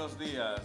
buenos días.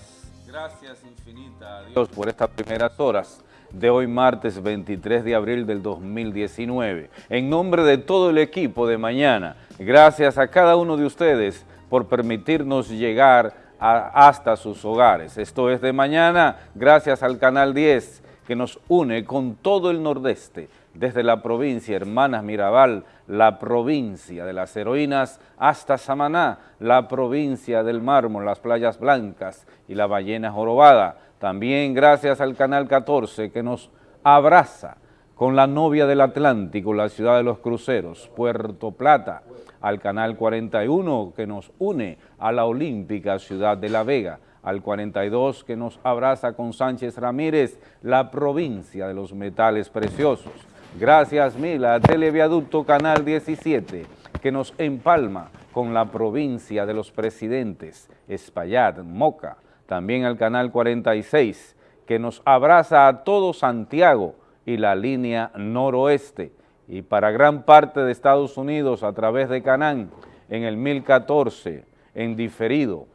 Gracias infinita a Dios por estas primeras horas de hoy martes 23 de abril del 2019. En nombre de todo el equipo de mañana, gracias a cada uno de ustedes por permitirnos llegar hasta sus hogares. Esto es de mañana, gracias al Canal 10 que nos une con todo el nordeste, desde la provincia Hermanas Mirabal, la provincia de las heroínas, hasta Samaná, la provincia del mármol, las playas blancas y la ballena jorobada. También gracias al Canal 14 que nos abraza con la novia del Atlántico, la ciudad de los cruceros, Puerto Plata, al Canal 41 que nos une a la olímpica ciudad de La Vega, al 42 que nos abraza con Sánchez Ramírez, la provincia de los metales preciosos. Gracias mil a Televiaducto Canal 17 que nos empalma con la provincia de los presidentes, Espaillat, Moca, también al Canal 46 que nos abraza a todo Santiago y la línea noroeste y para gran parte de Estados Unidos a través de Canán en el 1014 en diferido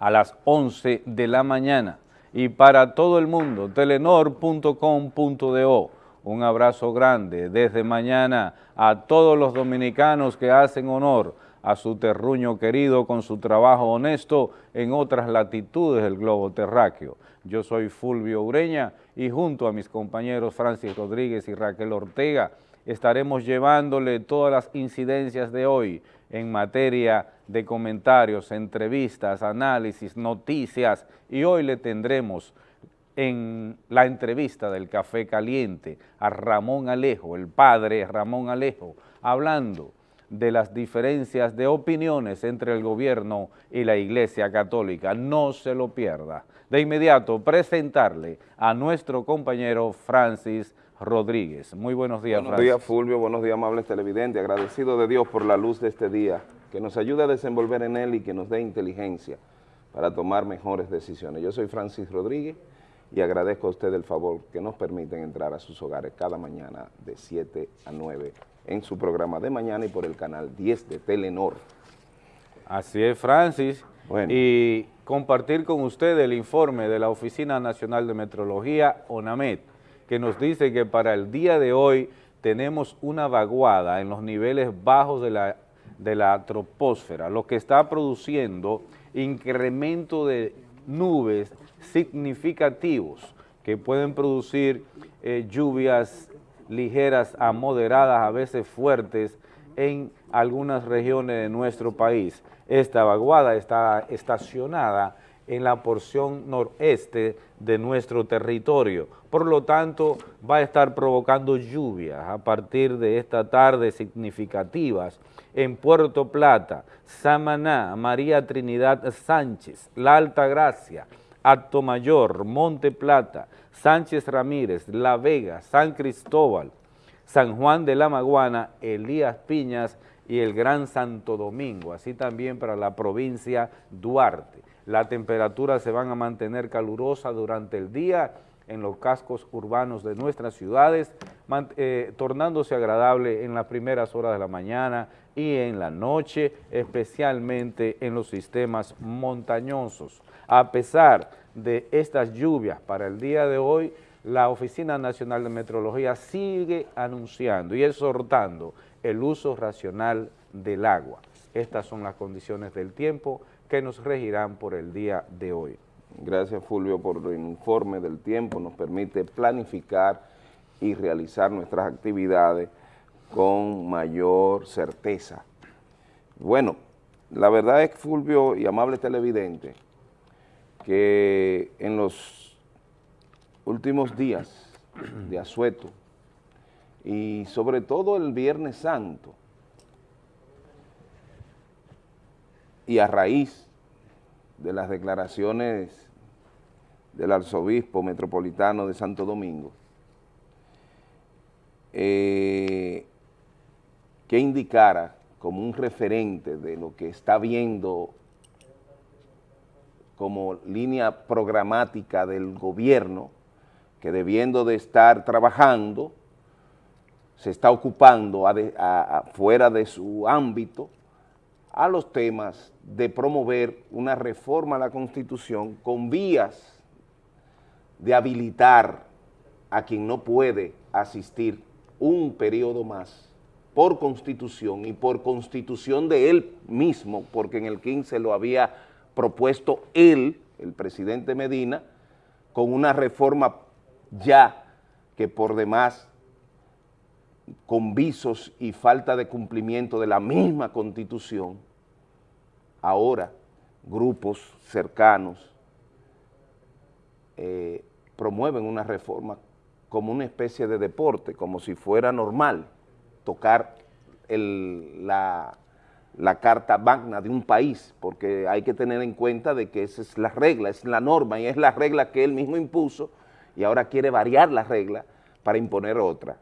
a las 11 de la mañana. Y para todo el mundo, telenor.com.do. Un abrazo grande desde mañana a todos los dominicanos que hacen honor a su terruño querido con su trabajo honesto en otras latitudes del globo terráqueo. Yo soy Fulvio Ureña y junto a mis compañeros Francis Rodríguez y Raquel Ortega estaremos llevándole todas las incidencias de hoy en materia de comentarios, entrevistas, análisis, noticias y hoy le tendremos en la entrevista del Café Caliente a Ramón Alejo, el padre Ramón Alejo, hablando de las diferencias de opiniones entre el gobierno y la Iglesia Católica. No se lo pierda. De inmediato, presentarle a nuestro compañero Francis Rodríguez. Muy buenos días, Buenos días, Fulvio. Buenos días, amables televidentes. Agradecido de Dios por la luz de este día, que nos ayude a desenvolver en él y que nos dé inteligencia para tomar mejores decisiones. Yo soy Francis Rodríguez y agradezco a usted el favor que nos permiten entrar a sus hogares cada mañana de 7 a 9 en su programa de mañana y por el canal 10 de Telenor. Así es, Francis. Y compartir con usted el informe de la Oficina Nacional de Metrología, ONAMET, que nos dice que para el día de hoy tenemos una vaguada en los niveles bajos de la, de la troposfera, lo que está produciendo incremento de nubes significativos que pueden producir eh, lluvias ligeras a moderadas, a veces fuertes, en algunas regiones de nuestro país. Esta vaguada está estacionada en la porción noreste de nuestro territorio. Por lo tanto, va a estar provocando lluvias a partir de esta tarde significativas en Puerto Plata, Samaná, María Trinidad Sánchez, La Alta Gracia, Acto Mayor, Monte Plata, Sánchez Ramírez, La Vega, San Cristóbal, San Juan de la Maguana, Elías Piñas y el Gran Santo Domingo, así también para la provincia Duarte. Las temperaturas se van a mantener calurosas durante el día en los cascos urbanos de nuestras ciudades, eh, tornándose agradable en las primeras horas de la mañana y en la noche, especialmente en los sistemas montañosos. A pesar de estas lluvias para el día de hoy, la Oficina Nacional de Metrología sigue anunciando y exhortando el uso racional del agua. Estas son las condiciones del tiempo que nos regirán por el día de hoy. Gracias Fulvio por el informe del tiempo, nos permite planificar y realizar nuestras actividades con mayor certeza. Bueno, la verdad es, Fulvio y amable televidente, que en los últimos días de asueto y sobre todo el Viernes Santo, y a raíz de las declaraciones del arzobispo metropolitano de Santo Domingo, eh, que indicara como un referente de lo que está viendo como línea programática del gobierno, que debiendo de estar trabajando, se está ocupando fuera de su ámbito a los temas de promover una reforma a la Constitución con vías de habilitar a quien no puede asistir un periodo más por constitución y por constitución de él mismo, porque en el 15 lo había propuesto él, el presidente Medina, con una reforma ya que por demás con visos y falta de cumplimiento de la misma constitución, ahora grupos cercanos eh, promueven una reforma como una especie de deporte, como si fuera normal tocar la, la carta magna de un país, porque hay que tener en cuenta de que esa es la regla, es la norma y es la regla que él mismo impuso y ahora quiere variar la regla para imponer otra.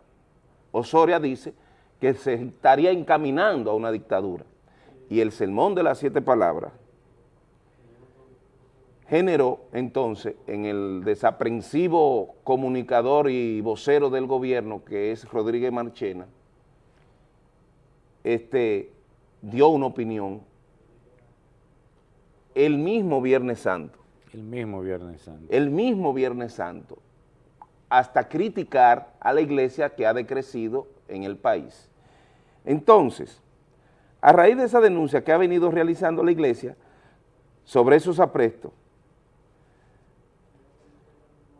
Osoria dice que se estaría encaminando a una dictadura y el sermón de las siete palabras generó entonces en el desaprensivo comunicador y vocero del gobierno que es Rodríguez Marchena, este, dio una opinión el mismo Viernes Santo. El mismo Viernes Santo. El mismo Viernes Santo, hasta criticar a la iglesia que ha decrecido en el país. Entonces, a raíz de esa denuncia que ha venido realizando la iglesia sobre esos aprestos,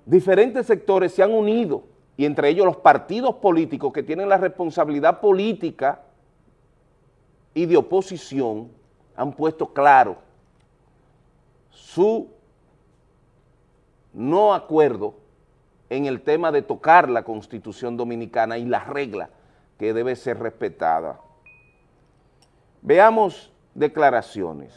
diferentes sectores se han unido, y entre ellos los partidos políticos que tienen la responsabilidad política y de oposición, han puesto claro su no acuerdo en el tema de tocar la Constitución Dominicana y la regla que debe ser respetada. Veamos declaraciones.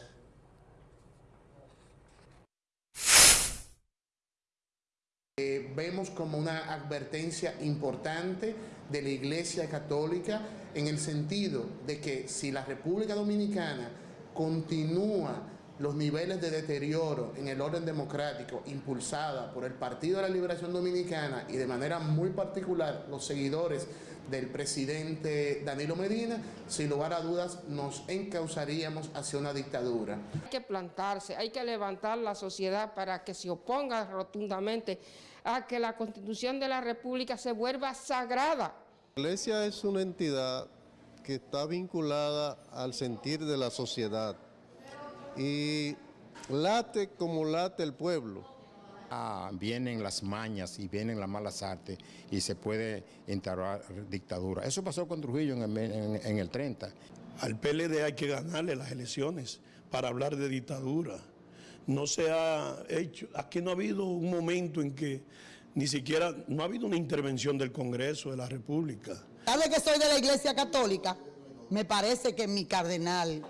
Eh, vemos como una advertencia importante de la Iglesia Católica en el sentido de que si la República Dominicana continúa los niveles de deterioro en el orden democrático impulsada por el Partido de la Liberación Dominicana y de manera muy particular los seguidores del presidente Danilo Medina, sin lugar a dudas nos encauzaríamos hacia una dictadura. Hay que plantarse, hay que levantar la sociedad para que se oponga rotundamente a que la Constitución de la República se vuelva sagrada. La Iglesia es una entidad que está vinculada al sentir de la sociedad y late como late el pueblo. Ah, vienen las mañas y vienen las malas artes y se puede instaurar dictadura. Eso pasó con Trujillo en el, en el 30. Al PLD hay que ganarle las elecciones para hablar de dictadura. No se ha hecho, aquí no ha habido un momento en que ni siquiera, no ha habido una intervención del Congreso de la República. ¿Sabe que soy de la Iglesia Católica? Me parece que mi cardenal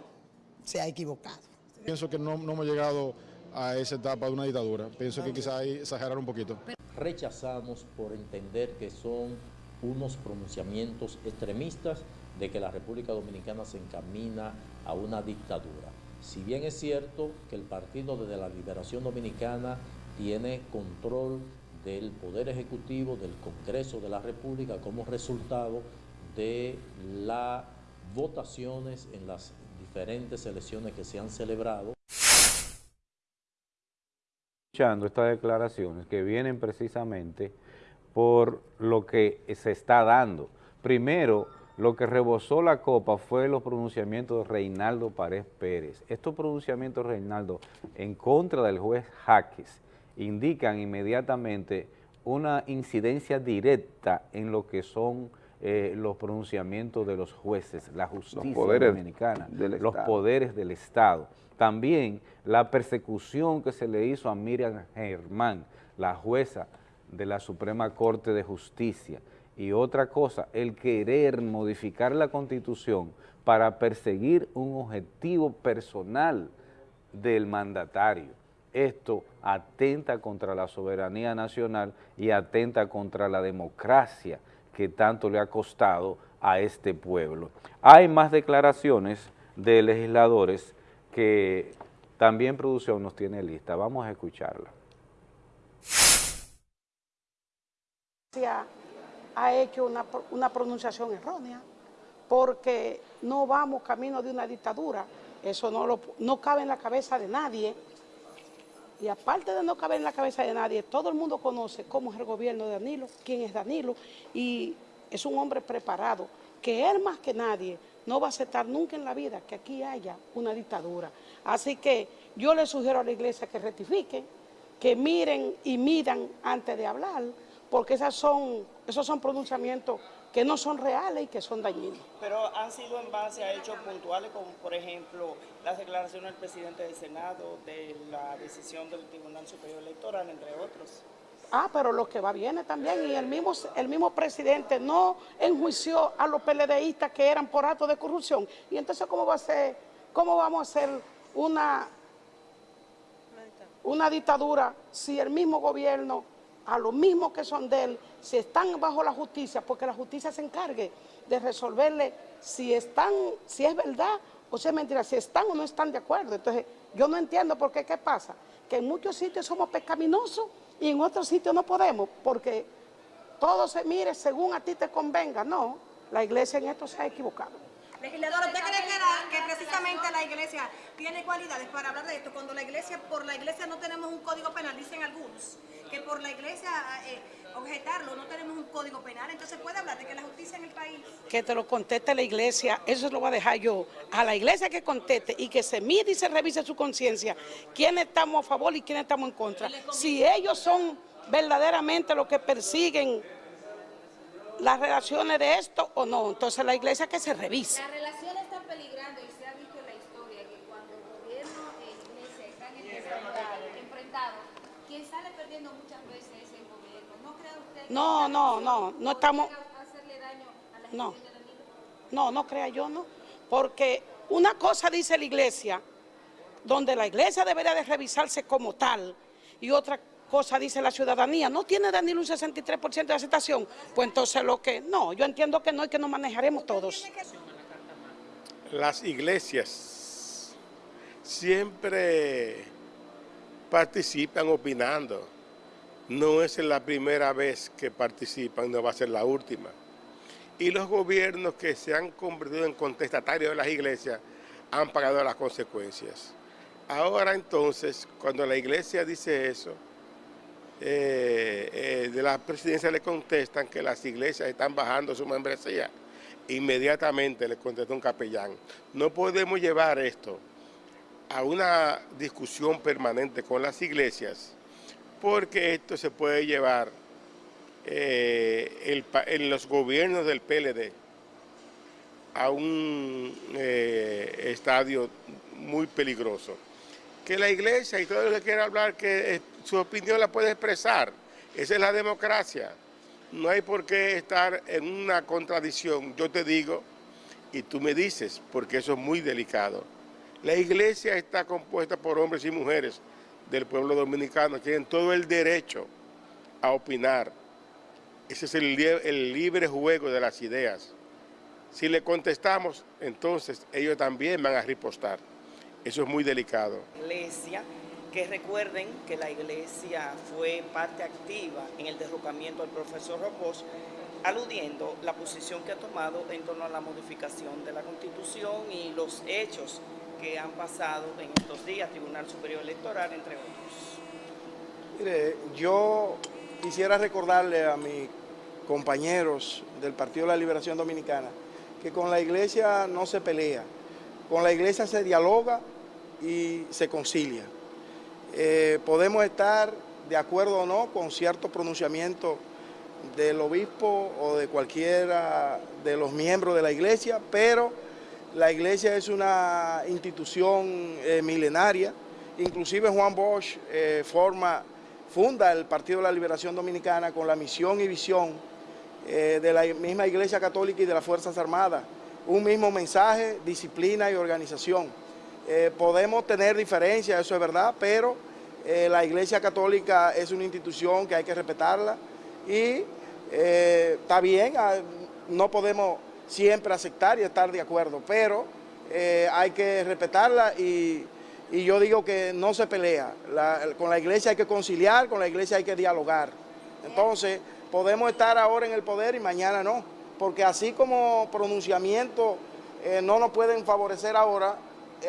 se ha equivocado. Pienso que no, hemos llegado a esa etapa de una dictadura. Pienso que quizá hay exagerar un poquito. Rechazamos por entender que son unos pronunciamientos extremistas de que la República Dominicana se encamina a una dictadura. Si bien es cierto que el Partido de la Liberación Dominicana tiene control del Poder Ejecutivo, del Congreso de la República, como resultado de las votaciones en las diferentes elecciones que se han celebrado. Escuchando estas declaraciones que vienen precisamente por lo que se está dando. Primero, lo que rebosó la copa fue los pronunciamientos de Reinaldo Párez Pérez. Estos pronunciamientos, Reinaldo, en contra del juez Jaques, indican inmediatamente una incidencia directa en lo que son eh, los pronunciamientos de los jueces, la justicia dominicana, los poderes del Estado. También la persecución que se le hizo a Miriam Germán, la jueza de la Suprema Corte de Justicia. Y otra cosa, el querer modificar la Constitución para perseguir un objetivo personal del mandatario. Esto atenta contra la soberanía nacional y atenta contra la democracia que tanto le ha costado a este pueblo. Hay más declaraciones de legisladores que también producción nos tiene lista. Vamos a escucharla. Ha hecho una, una pronunciación errónea porque no vamos camino de una dictadura. Eso no, lo, no cabe en la cabeza de nadie. Y aparte de no caber en la cabeza de nadie, todo el mundo conoce cómo es el gobierno de Danilo, quién es Danilo, y es un hombre preparado, que él más que nadie no va a aceptar nunca en la vida que aquí haya una dictadura. Así que yo le sugiero a la iglesia que rectifiquen, que miren y midan antes de hablar, porque esas son, esos son pronunciamientos que no son reales y que son dañinos. Pero han sido en base a hechos puntuales, como por ejemplo las declaraciones del presidente del Senado, de la decisión del Tribunal Superior Electoral, entre otros. Ah, pero lo que va viene también, y el mismo, el mismo presidente no enjuició a los PLDistas que eran por actos de corrupción. Y entonces, ¿cómo va a ser, cómo vamos a hacer una, una dictadura si el mismo gobierno, a los mismos que son de él, si están bajo la justicia, porque la justicia se encargue de resolverle si están, si es verdad o si es mentira, si están o no están de acuerdo. Entonces, yo no entiendo por qué, ¿qué pasa? Que en muchos sitios somos pecaminosos y en otros sitios no podemos, porque todo se mire según a ti te convenga. No, la iglesia en esto se ha equivocado. Legislador, ¿usted cree que, que, precisamente la iglesia tiene cualidades para hablar de esto? Cuando la iglesia, por la iglesia no tenemos un código penal, dicen algunos, que por la iglesia eh, objetarlo no tenemos un código penal, entonces puede hablar de que la justicia en el país... Que te lo conteste la iglesia, eso lo voy a dejar yo, a la iglesia que conteste y que se mide y se revise su conciencia, quiénes estamos a favor y quiénes estamos en contra. Si ellos son verdaderamente los que persiguen las relaciones de esto o no. Entonces la iglesia que se revise. La relación está peligrando y se ha visto en la historia que cuando el gobierno e iglesia están enfrentados, quien sale perdiendo muchas veces es el gobierno. ¿No cree usted que No, no, no, no estamos... hacerle daño a la no, no, no crea yo, no. Porque una cosa dice la iglesia, donde la iglesia debería de revisarse como tal, y otra cosa dice la ciudadanía, ¿no tiene Danilo un 63% de aceptación? Pues entonces lo que, no, yo entiendo que no y que nos manejaremos todos. Las iglesias siempre participan opinando. No es la primera vez que participan, no va a ser la última. Y los gobiernos que se han convertido en contestatarios de las iglesias han pagado las consecuencias. Ahora entonces, cuando la iglesia dice eso, eh, eh, de la presidencia le contestan que las iglesias están bajando su membresía. Inmediatamente le contestó un capellán. No podemos llevar esto a una discusión permanente con las iglesias porque esto se puede llevar eh, en los gobiernos del PLD a un estadio muy peligroso que la iglesia y todo el que quiera hablar, que eh, su opinión la puede expresar. Esa es la democracia. No hay por qué estar en una contradicción. Yo te digo y tú me dices, porque eso es muy delicado. La iglesia está compuesta por hombres y mujeres del pueblo dominicano, tienen todo el derecho a opinar. Ese es el, libre juego de las ideas. Si le contestamos, entonces ellos también van a ripostar. Eso es muy delicado. Iglesia, que recuerden que la iglesia fue parte activa en el derrocamiento del profesor Robos, aludiendo la posición que ha tomado en torno a la modificación de la Constitución y los hechos que han pasado en estos días, Tribunal Superior Electoral, entre otros. Mire, yo quisiera recordarle a mis compañeros del Partido de la Liberación Dominicana que con la iglesia no se pelea, con la iglesia se dialoga y se concilia. Eh, podemos estar de acuerdo o no con cierto pronunciamiento del obispo o de cualquiera de los miembros de la iglesia, pero la iglesia es una institución eh, milenaria, inclusive Juan Bosch eh, forma, funda el Partido de la Liberación Dominicana con la misión y visión de la misma Iglesia Católica y de las Fuerzas Armadas, un mismo mensaje, disciplina y organización. Eh, podemos tener diferencias, eso es verdad, pero eh, la Iglesia Católica es una institución que hay que respetarla y eh, está bien, ah, no podemos siempre aceptar y estar de acuerdo, pero hay que respetarla y, yo digo que no se pelea. con la Iglesia hay que conciliar, con la Iglesia hay que dialogar. Entonces, podemos estar ahora en el poder y mañana no, porque así como pronunciamientos no nos pueden favorecer ahora,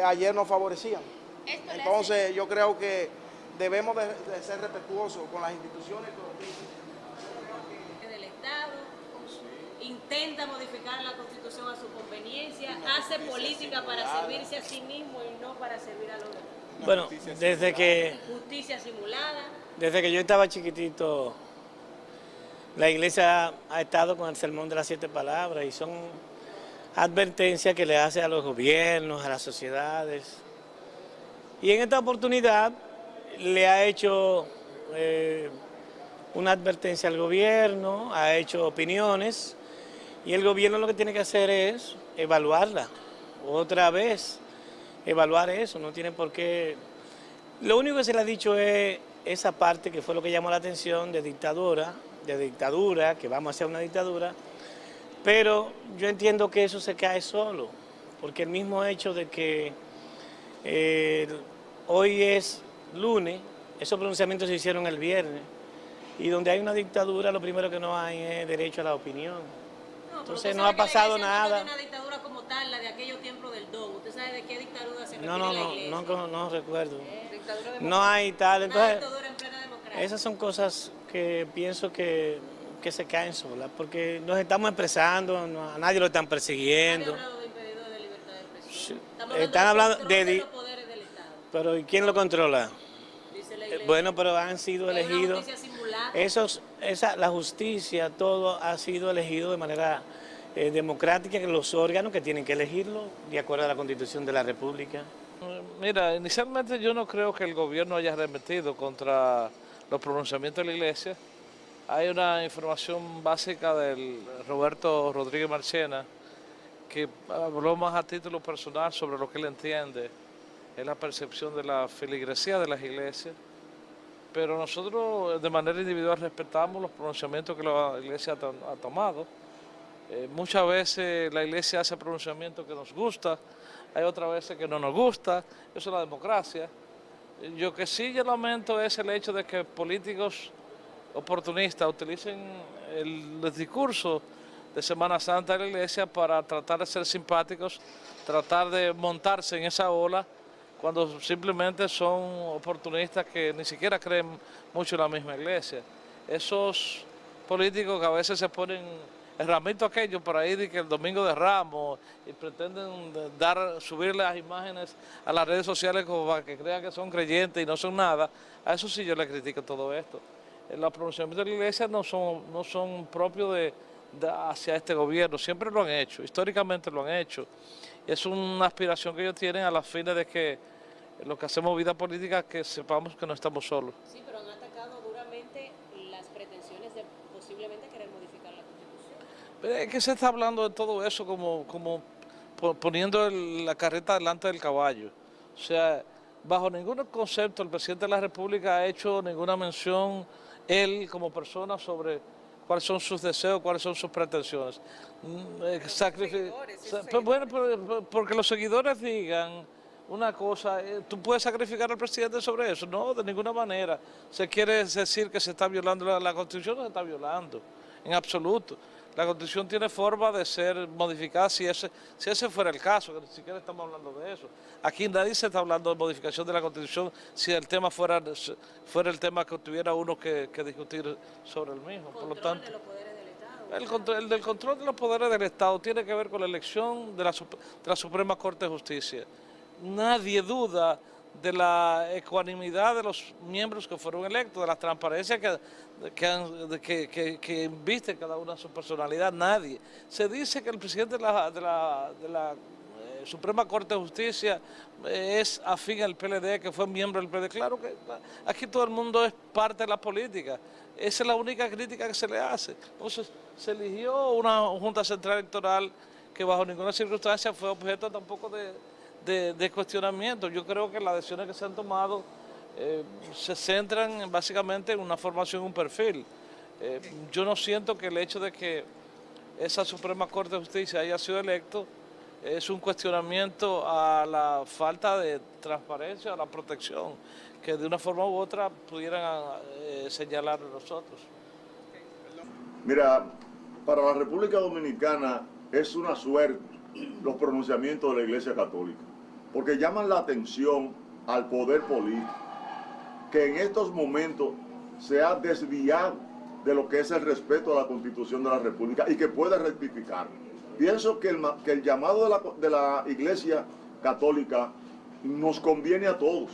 ayer nos favorecían. Entonces yo creo que debemos de, ser respetuosos con las instituciones del Estado intenta modificar la constitución a su conveniencia, hace política para servirse a sí mismo y no para servir a los demás. Bueno, desde que... Justicia simulada. Desde que yo estaba chiquitito, la iglesia ha estado con el sermón de las siete palabras y son advertencias que le hace a los gobiernos, a las sociedades. Y en esta oportunidad le ha hecho eh, una advertencia al gobierno, ha hecho opiniones y el gobierno lo que tiene que hacer es evaluarla otra vez, evaluar eso, no tiene por qué... Lo único que se le ha dicho es esa parte que fue lo que llamó la atención de dictadura, de dictadura, que vamos hacia una dictadura, pero yo entiendo que eso se cae solo, porque el mismo hecho de que eh, hoy es lunes, esos pronunciamientos se hicieron el viernes, y donde hay una dictadura lo primero que no hay es derecho a la opinión. Entonces no ha pasado nada. No una dictadura como tal, la de aquellos tiempos del DOM. ¿Usted sabe de qué dictadura se refiere no, no, la iglesia? No, no, no recuerdo. Eh, no hay tal. Entonces, dictadura en plena democracia. esas son cosas que pienso que, que se caen solas, porque nos estamos expresando, a nadie lo están persiguiendo. Nadie de impedido de libertad de expresión. Están hablando de, los poderes del Estado. Pero ¿y quién lo controla? Dice la iglesia. Bueno, pero han sido elegidos. Esos, esa, la justicia, todo ha sido elegido de manera eh, democrática, que los órganos que tienen que elegirlo de acuerdo a la Constitución de la República. Mira, inicialmente yo no creo que el gobierno haya remetido contra los pronunciamientos de la iglesia. Hay una información básica del Roberto Rodríguez Marchena que habló más a título personal sobre lo que él entiende, es la percepción de la feligresía de las iglesias, pero nosotros de manera individual respetamos los pronunciamientos que la iglesia ha tomado. Eh, muchas veces la iglesia hace pronunciamientos que nos gusta, hay otras veces que no nos gusta, eso es la democracia. Yo que sí yo lamento es el hecho de que políticos oportunistas utilicen el, discurso de Semana Santa de la iglesia para tratar de ser simpáticos, tratar de montarse en esa ola, cuando simplemente son oportunistas que ni siquiera creen mucho en la misma iglesia. Esos políticos que a veces se ponen el ramito aquello por ahí de que el domingo de Ramos y pretenden dar, subir las imágenes a las redes sociales como para que crean que son creyentes y no son nada, a eso sí yo le critico todo esto. Los pronunciamientos de la iglesia no son, no son propios de, hacia este gobierno, siempre lo han hecho, históricamente lo han hecho. Es una aspiración que ellos tienen a las fines de que los que hacemos vida política que sepamos que no estamos solos. Sí, pero han atacado duramente las pretensiones de posiblemente querer modificar la es que se está hablando de todo eso como, como poniendo la carreta delante del caballo. O sea, bajo ningún concepto el presidente de la República ha hecho ninguna mención, él como persona, sobre cuáles son sus deseos, cuáles son sus pretensiones. Mm, eh, bueno, porque los seguidores digan una cosa, eh, ¿tú puedes sacrificar al presidente sobre eso? No, de ninguna manera. Se quiere decir que se está violando la, la Constitución, no se está violando, en absoluto. La Constitución tiene forma de ser modificada si ese, si ese fuera el caso, que ni siquiera estamos hablando de eso. Aquí nadie se está hablando de modificación de la Constitución si el tema fuera, fuera el tema que tuviera uno que, discutir sobre el mismo. Por lo tanto, el, control, el del control de los poderes del Estado tiene que ver con la elección de la, de la Suprema Corte de Justicia. Nadie duda de la ecuanimidad de los miembros que fueron electos, de la transparencia que, que, que, inviste cada una su personalidad, nadie. Se dice que el presidente de la, de la, eh, Suprema Corte de Justicia eh, es afín al PLD, que fue miembro del PLD. Claro que aquí todo el mundo es parte de la política. Esa es la única crítica que se le hace. Entonces, se eligió una Junta Central Electoral que bajo ninguna circunstancia fue objeto tampoco de de, cuestionamiento. Yo creo que las decisiones que se han tomado eh, se centran básicamente en una formación, un perfil. Eh, yo no siento que el hecho de que esa Suprema Corte de Justicia haya sido electo es un cuestionamiento a la falta de transparencia, a la protección, que de una forma u otra pudieran eh, señalar nosotros. Mira, para la República Dominicana es una suerte los pronunciamientos de la Iglesia Católica porque llaman la atención al poder político, que en estos momentos se ha desviado de lo que es el respeto a la Constitución de la República y que puede rectificar. Pienso que el, llamado de la, de la Iglesia Católica nos conviene a todos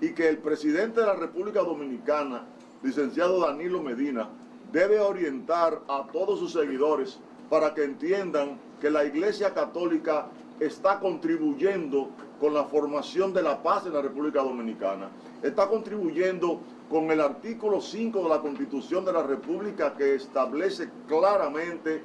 y que el presidente de la República Dominicana, licenciado Danilo Medina, debe orientar a todos sus seguidores para que entiendan que la Iglesia Católica está contribuyendo con la formación de la paz en la República Dominicana. Está contribuyendo con el artículo 5 de la Constitución de la República que establece claramente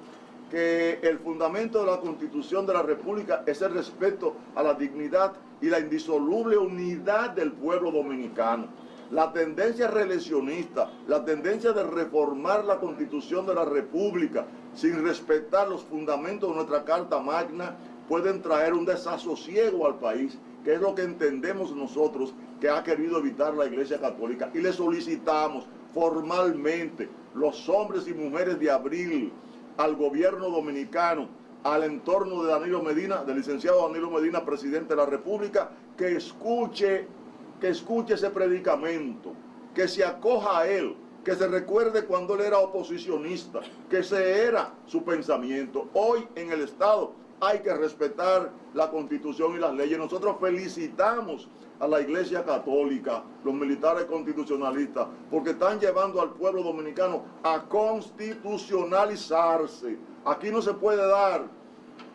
que el fundamento de la Constitución de la República es el respeto a la dignidad y la indisoluble unidad del pueblo dominicano. La tendencia reeleccionista, la tendencia de reformar la Constitución de la República sin respetar los fundamentos de nuestra Carta Magna pueden traer un desasosiego al país, que es lo que entendemos nosotros que ha querido evitar la Iglesia Católica. Y le solicitamos formalmente los hombres y mujeres de abril al gobierno dominicano, al entorno de Danilo Medina, del licenciado Danilo Medina, presidente de la República, que escuche, que escuche ese predicamento, que se acoja a él, que se recuerde cuando él era oposicionista, que ese era su pensamiento. Hoy en el Estado hay que respetar la Constitución y las leyes. Nosotros felicitamos a la Iglesia Católica, los militares constitucionalistas, porque están llevando al pueblo dominicano a constitucionalizarse. Aquí no se puede dar,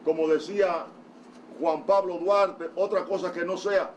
como decía Juan Pablo Duarte, otra cosa que no sea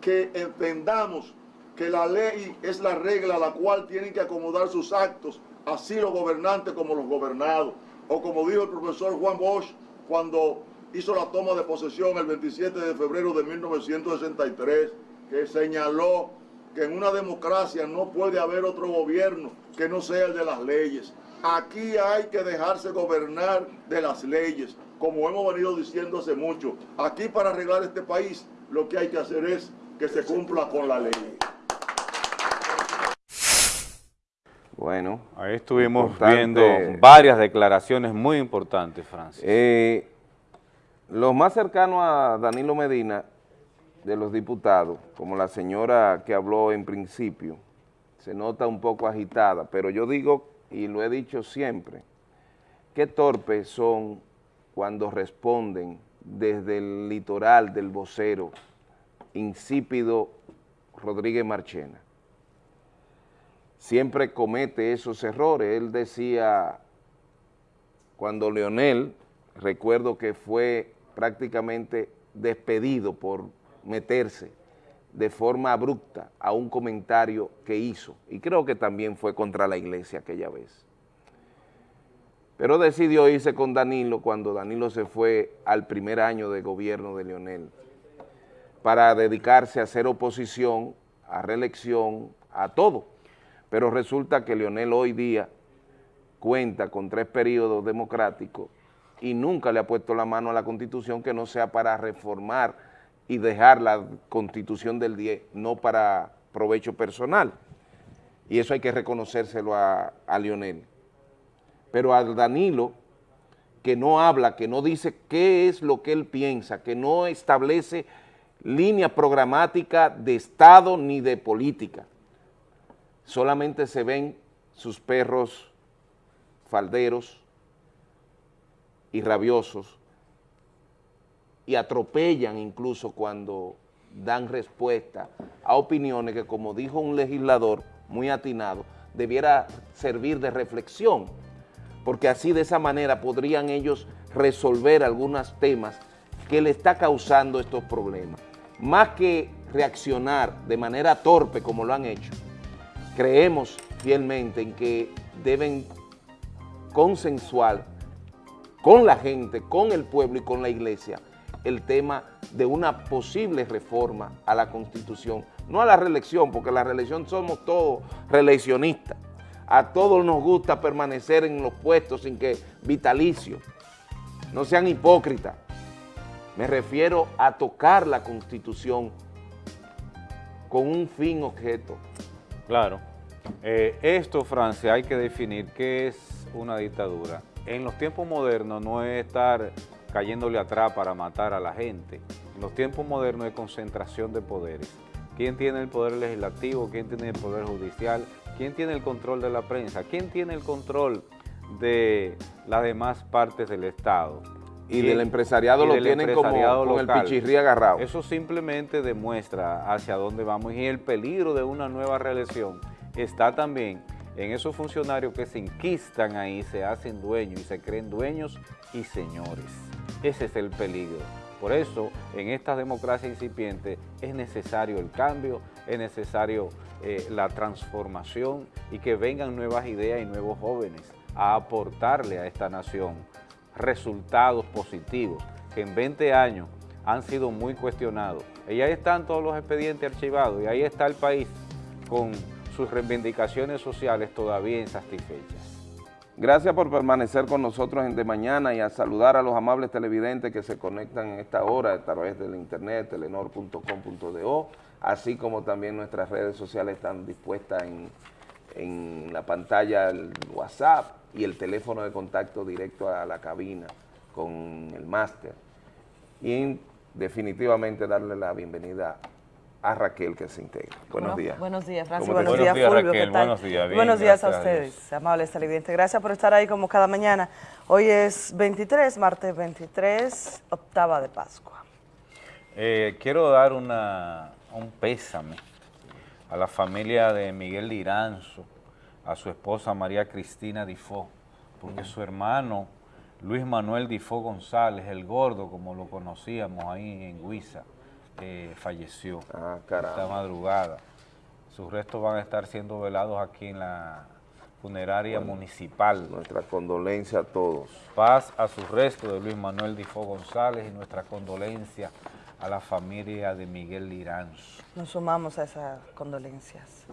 que entendamos que la ley es la regla a la cual tienen que acomodar sus actos, así los gobernantes como los gobernados. O como dijo el profesor Juan Bosch cuando hizo la toma de posesión el 27 de febrero de 1963, que señaló que en una democracia no puede haber otro gobierno que no sea el de las leyes. Aquí hay que dejarse gobernar de las leyes, como hemos venido diciendo hace mucho. Aquí para arreglar este país lo que hay que hacer es que se cumpla con la ley. Bueno, ahí estuvimos viendo varias declaraciones muy importantes, Francis. Eh, los más cercanos a Danilo Medina, de los diputados, como la señora que habló en principio, se nota un poco agitada, pero yo digo, y lo he dicho siempre, qué torpes son cuando responden desde el litoral del vocero insípido Rodríguez Marchena. Siempre comete esos errores. Él decía, cuando Leonel, recuerdo que fue prácticamente despedido por meterse de forma abrupta a un comentario que hizo, y creo que también fue contra la iglesia aquella vez. Pero decidió irse con Danilo cuando Danilo se fue al primer año de gobierno de Leonel para dedicarse a hacer oposición, a reelección, a todo. Pero resulta que Leonel hoy día cuenta con tres periodos democráticos y nunca le ha puesto la mano a la Constitución que no sea para reformar y dejar la Constitución del 10, no para provecho personal. Y eso hay que reconocérselo a, a Lionel. Pero a Danilo, que no habla, que no dice qué es lo que él piensa, que no establece línea programática de Estado ni de política. Solamente se ven sus perros falderos, y rabiosos y atropellan incluso cuando dan respuesta a opiniones que, como dijo un legislador muy atinado, debiera servir de reflexión, porque así de esa manera podrían ellos resolver algunos temas que le está causando estos problemas. Más que reaccionar de manera torpe como lo han hecho, creemos fielmente en que deben consensuar con la gente, con el pueblo y con la iglesia el tema de una posible reforma a la Constitución, no a la reelección, porque la reelección somos todos reeleccionistas. A todos nos gusta permanecer en los puestos sin que vitalicio. No sean hipócritas. Me refiero a tocar la Constitución con un fin objeto. Claro. Eh, esto, Francia, hay que definir qué es una dictadura en los tiempos modernos no es estar cayéndole atrás para matar a la gente, los tiempos modernos de concentración de poderes. ¿Quién tiene el poder legislativo? ¿Quién tiene el poder judicial? ¿Quién tiene el control de la prensa? ¿Quién tiene el control de las demás partes del Estado? Y del empresariado lo tienen como con el pichirrí agarrado. Eso simplemente demuestra hacia dónde vamos y el peligro de una nueva reelección está también en esos funcionarios que se inquistan ahí, se hacen dueños y se creen dueños y señores. Ese es el peligro. Por eso, en esta democracia incipiente es necesario el cambio, es necesario eh, la transformación y que vengan nuevas ideas y nuevos jóvenes a aportarle a esta nación resultados positivos que en 20 años han sido muy cuestionados. Y ahí están todos los expedientes archivados y ahí está el país con sus reivindicaciones sociales todavía insatisfechas. Gracias por permanecer con nosotros en De Mañana y a saludar a los amables televidentes que se conectan en esta hora a través del internet, telenor.com.do, así como también nuestras redes sociales están dispuestas en, en la pantalla el WhatsApp y el teléfono de contacto directo a la cabina con el máster. Y definitivamente darle la bienvenida a Raquel que se integra. Buenos días. Buenos días, Francis. Buenos días, Fulvio. ¿qué tal? Buenos días, buenos días a ustedes, amables televidentes. Gracias por estar ahí como cada mañana. Hoy es 23, martes 23, octava de Pascua. Eh, quiero dar una, un pésame a la familia de Miguel Liranzo, a su esposa María Cristina Difó, porque su hermano Luis Manuel Difó González, el gordo, como lo conocíamos ahí en Huiza, falleció ah, esta madrugada. Sus restos van a estar siendo velados aquí en la funeraria municipal. Nuestra condolencia a todos. Paz a sus restos de Luis Manuel Difo González y nuestra condolencia a la familia de Miguel Liranz. Nos sumamos a esas condolencias.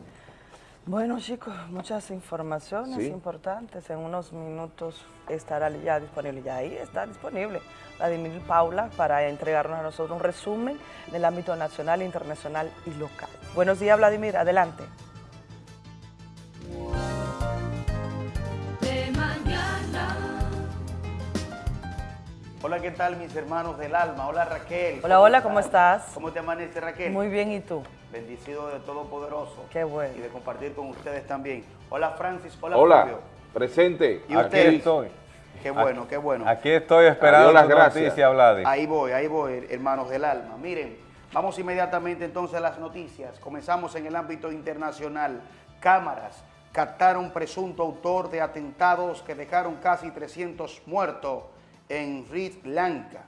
Bueno chicos, muchas informaciones importantes. En unos minutos estará ya disponible, ya ahí está disponible Vladimir Paula para entregarnos a nosotros un resumen del ámbito nacional, internacional y local. Buenos días Vladimir, adelante. Hola, ¿qué tal mis hermanos del alma? Hola Raquel. Hola, hola, ¿cómo estás? ¿Cómo te amanece Raquel? Muy bien, ¿y tú? Bendecido de Todopoderoso. Qué bueno. Y de compartir con ustedes también. Hola Francis, hola, Hola, presente. ¿Y Aquí estoy. Qué bueno, qué bueno. Aquí estoy esperando las noticias, Vladimir. Ahí voy, ahí voy, hermanos del alma. Miren, vamos inmediatamente entonces a las noticias. Comenzamos en el ámbito internacional. Cámaras captaron presunto autor de atentados que dejaron casi 300 muertos en Sri Lanka.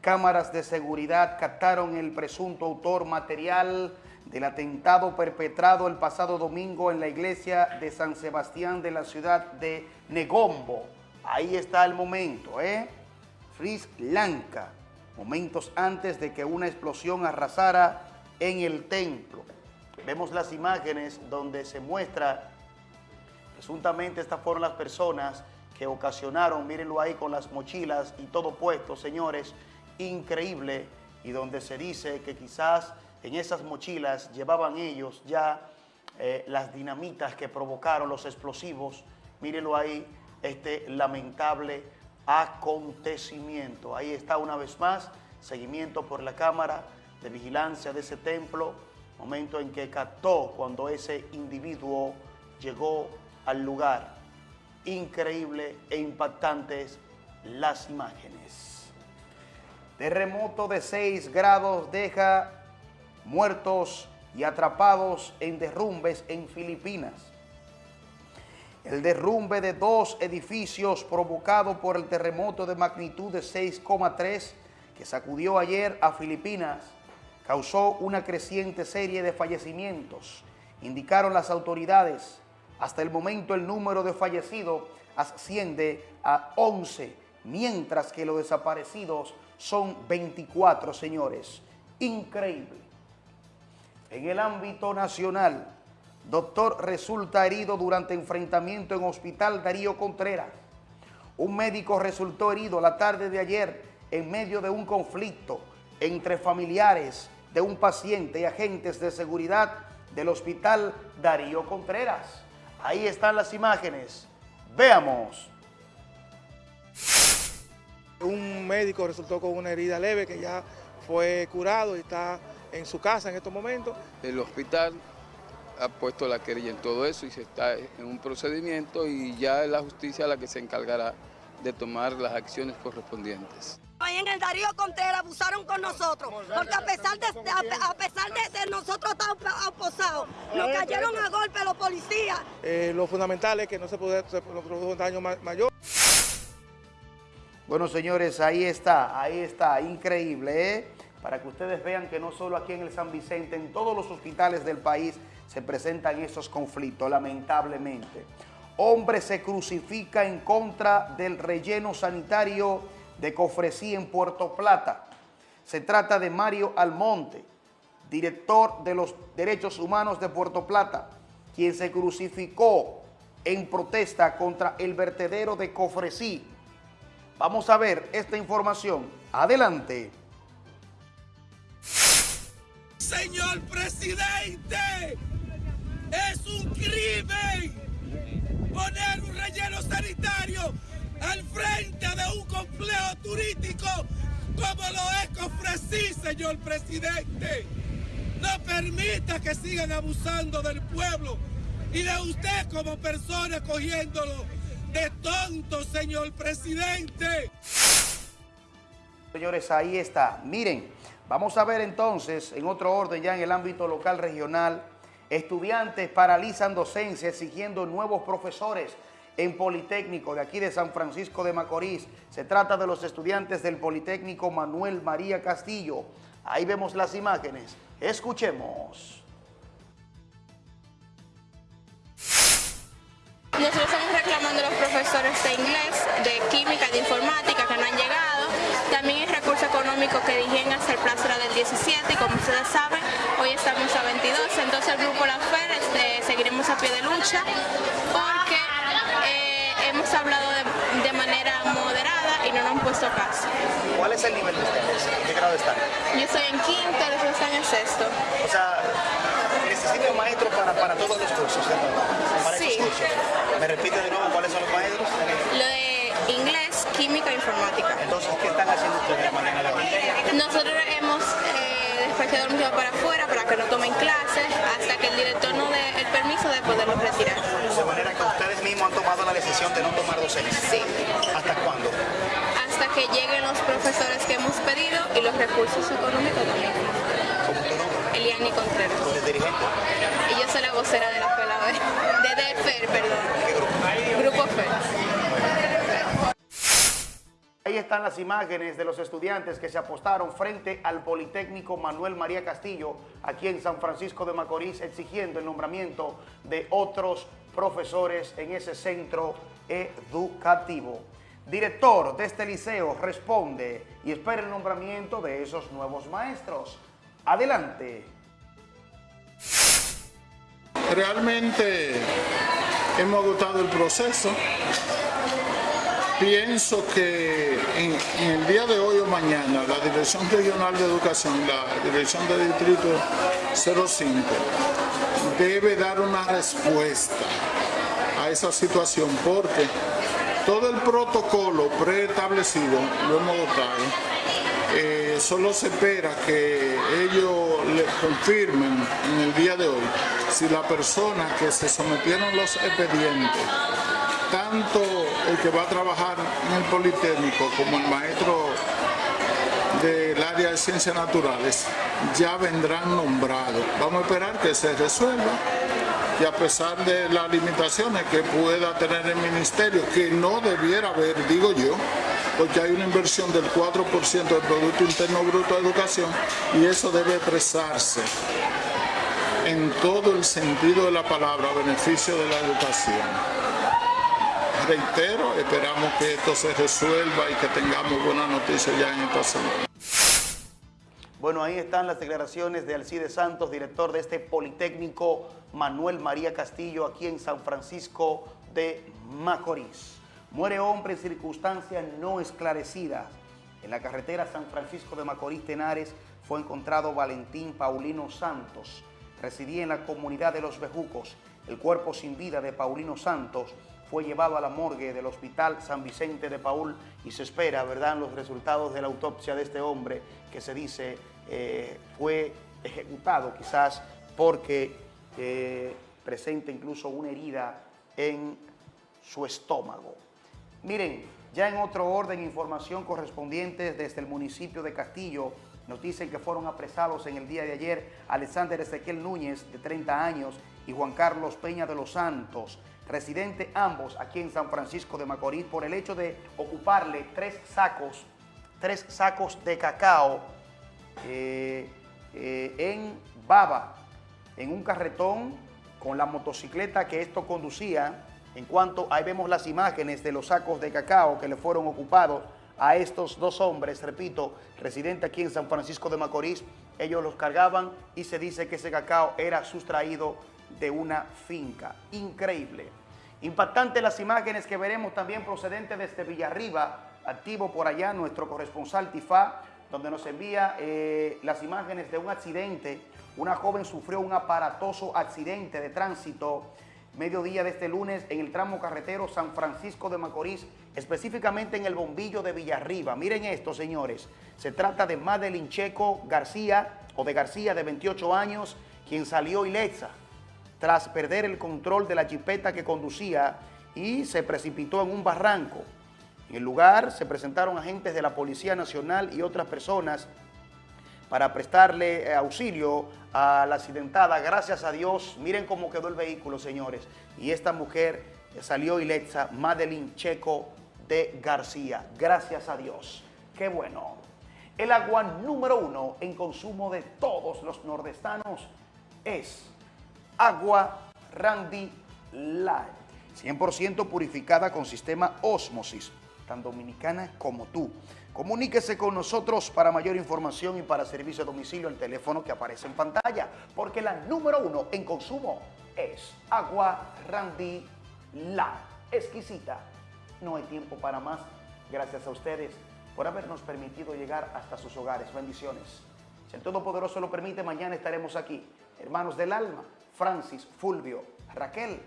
Cámaras de seguridad captaron el presunto autor material del atentado perpetrado el pasado domingo en la iglesia de San Sebastián de la ciudad de Negombo. Ahí está el momento, ¿eh? Sri Lanka, momentos antes de que una explosión arrasara en el templo. Vemos las imágenes donde se muestra, presuntamente estas fueron las personas que ocasionaron, mírenlo ahí con las mochilas y todo puesto, señores, increíble, y donde se dice que quizás en esas mochilas llevaban ellos ya eh, las dinamitas que provocaron los explosivos, mírenlo ahí, este lamentable acontecimiento. Ahí está una vez más, seguimiento por la cámara de vigilancia de ese templo, momento en que captó cuando ese individuo llegó al lugar increíble e impactantes las imágenes. Terremoto de 6 grados deja muertos y atrapados en derrumbes en Filipinas. El derrumbe de dos edificios provocado por el terremoto de magnitud de 6,3 que sacudió ayer a Filipinas causó una creciente serie de fallecimientos, indicaron las autoridades. Hasta el momento el número de fallecidos asciende a 11, mientras que los desaparecidos son 24, señores. Increíble. En el ámbito nacional, doctor resulta herido durante enfrentamiento en Hospital Darío Contreras. Un médico resultó herido la tarde de ayer en medio de un conflicto entre familiares de un paciente y agentes de seguridad del Hospital Darío Contreras. Ahí están las imágenes. Veamos. Un médico resultó con una herida leve que ya fue curado y está en su casa en estos momentos. El hospital ha puesto la querella en todo eso y se está en un procedimiento y ya es la justicia la que se encargará de tomar las acciones correspondientes. Ahí en el Darío Contreras abusaron con nosotros, porque a pesar de, a, pesar de, nosotros estar aposados, nos cayeron a golpe los policías. Eh, lo fundamental es que no se, puede, se produjo un daño mayor. Bueno, señores, ahí está, ahí está, increíble, ¿eh? Para que ustedes vean que no solo aquí en el San Vicente, en todos los hospitales del país se presentan esos conflictos, lamentablemente. Hombre se crucifica en contra del relleno sanitario de Cofresí en Puerto Plata. Se trata de Mario Almonte, director de los Derechos Humanos de Puerto Plata, quien se crucificó en protesta contra el vertedero de Cofresí. Vamos a ver esta información. Adelante. Señor presidente, es un crimen poner un relleno sanitario al frente de un complejo turístico como lo es Cofresí, señor presidente. No permita que sigan abusando del pueblo y de usted como persona cogiéndolo de tonto, señor presidente. Señores, ahí está. Miren, vamos a ver entonces, en otro orden ya en el ámbito local regional, estudiantes paralizan docencia exigiendo nuevos profesores en Politécnico de aquí de San Francisco de Macorís. Se trata de los estudiantes del Politécnico Manuel María Castillo. Ahí vemos las imágenes. Escuchemos. Nosotros estamos reclamando a los profesores de inglés, de química, de informática que no han llegado. También el recurso económico que dijeron hasta el plazo era del 17 y como ustedes saben, hoy estamos a 22. Entonces el grupo La Fer este, seguiremos a pie de lucha hemos hablado de, manera moderada y no nos han puesto caso. ¿Cuál es el nivel de ustedes? ¿En qué grado están? Yo estoy en quinto, los están en sexto. O sea, necesito maestros para, para todos los cursos, ¿cierto? Para sí. cursos. ¿Me repite de nuevo cuáles son los maestros? Lo de inglés, química e informática. Entonces, ¿qué están haciendo ustedes de Nosotros hemos eh, despachado el para afuera para que no tomen clases hasta que el director nos dé el permiso de poderlos retirar. De manera mismos han tomado la decisión de no tomar docencia. Sí. ¿Hasta cuándo? Hasta que lleguen los profesores que hemos pedido y los recursos económicos también. ¿Cómo tu nombre? Eliani Contreras. ¿Tú eres dirigente? Y yo soy la vocera de la escuela B. De, de FER, perdón. ¿Qué grupo? Grupo FER. Ahí están las imágenes de los estudiantes que se apostaron frente al Politécnico Manuel María Castillo, aquí en San Francisco de Macorís, exigiendo el nombramiento de otros profesores en ese centro educativo. Director de este liceo responde y espera el nombramiento de esos nuevos maestros. Adelante. Realmente hemos agotado el proceso. Pienso que en, en, el día de hoy o mañana la Dirección Regional de Educación, la Dirección de Distrito 05, debe dar una respuesta esa situación porque todo el protocolo preestablecido lo hemos votado. Eh, solo se espera que ellos le confirmen en el día de hoy si la persona que se sometieron los expedientes, tanto el que va a trabajar en el Politécnico como el maestro del área de ciencias naturales, ya vendrán nombrados. Vamos a esperar que se resuelva y a pesar de las limitaciones que pueda tener el ministerio, que no debiera haber, digo yo, porque hay una inversión del 4% del Producto Interno Bruto de Educación y eso debe expresarse en todo el sentido de la palabra a beneficio de la educación. Reitero, esperamos que esto se resuelva y que tengamos buenas noticias ya en esta semana. Bueno, ahí están las declaraciones de Alcide Santos, director de este Politécnico Manuel María Castillo, aquí en San Francisco de Macorís. Muere hombre en circunstancias no esclarecidas. En la carretera San Francisco de Macorís Tenares fue encontrado Valentín Paulino Santos. Residía en la comunidad de Los Bejucos. El cuerpo sin vida de Paulino Santos fue llevado a la morgue del Hospital San Vicente de Paul y se espera, ¿verdad?, los resultados de la autopsia de este hombre que se dice eh, fue ejecutado quizás porque eh, presenta incluso una herida en su estómago. Miren, ya en otro orden, información correspondiente desde el municipio de Castillo, nos dicen que fueron apresados en el día de ayer Alexander Ezequiel Núñez, de 30 años, y Juan Carlos Peña de los Santos, residentes ambos aquí en San Francisco de Macorís, por el hecho de ocuparle tres sacos, tres sacos de cacao eh, eh, en Baba, en un carretón con la motocicleta que esto conducía. En cuanto ahí vemos las imágenes de los sacos de cacao que le fueron ocupados a estos dos hombres, repito, residentes aquí en San Francisco de Macorís, ellos los cargaban y se dice que ese cacao era sustraído de una finca. Increíble. Impactante las imágenes que veremos también procedentes desde Villarriba, activo por allá nuestro corresponsal Tifá, donde nos envía eh, las imágenes de un accidente. Una joven sufrió un aparatoso accidente de tránsito mediodía de este lunes en el tramo carretero San Francisco de Macorís, específicamente en el bombillo de Villarriba. Miren esto, señores. Se trata de Madeline Checo García, o de García, de 28 años, quien salió ilesa tras perder el control de la jipeta que conducía y se precipitó en un barranco. En el lugar se presentaron agentes de la Policía Nacional y otras personas para prestarle eh, auxilio a la accidentada. Gracias a Dios, miren cómo quedó el vehículo, señores. Y esta mujer salió ilexa, Madeline Checo de García. Gracias a Dios. Qué bueno. El agua número uno en consumo de todos los nordestanos es agua Randy Light. 100% purificada con sistema Osmosis, tan dominicana como tú. Comuníquese con nosotros para mayor información y para servicio a domicilio al teléfono que aparece en pantalla, porque la número uno en consumo es agua Randy La. Exquisita. No hay tiempo para más. Gracias a ustedes por habernos permitido llegar hasta sus hogares. Bendiciones. Si el Todopoderoso lo permite, mañana estaremos aquí. Hermanos del alma, Francis, Fulvio, Raquel,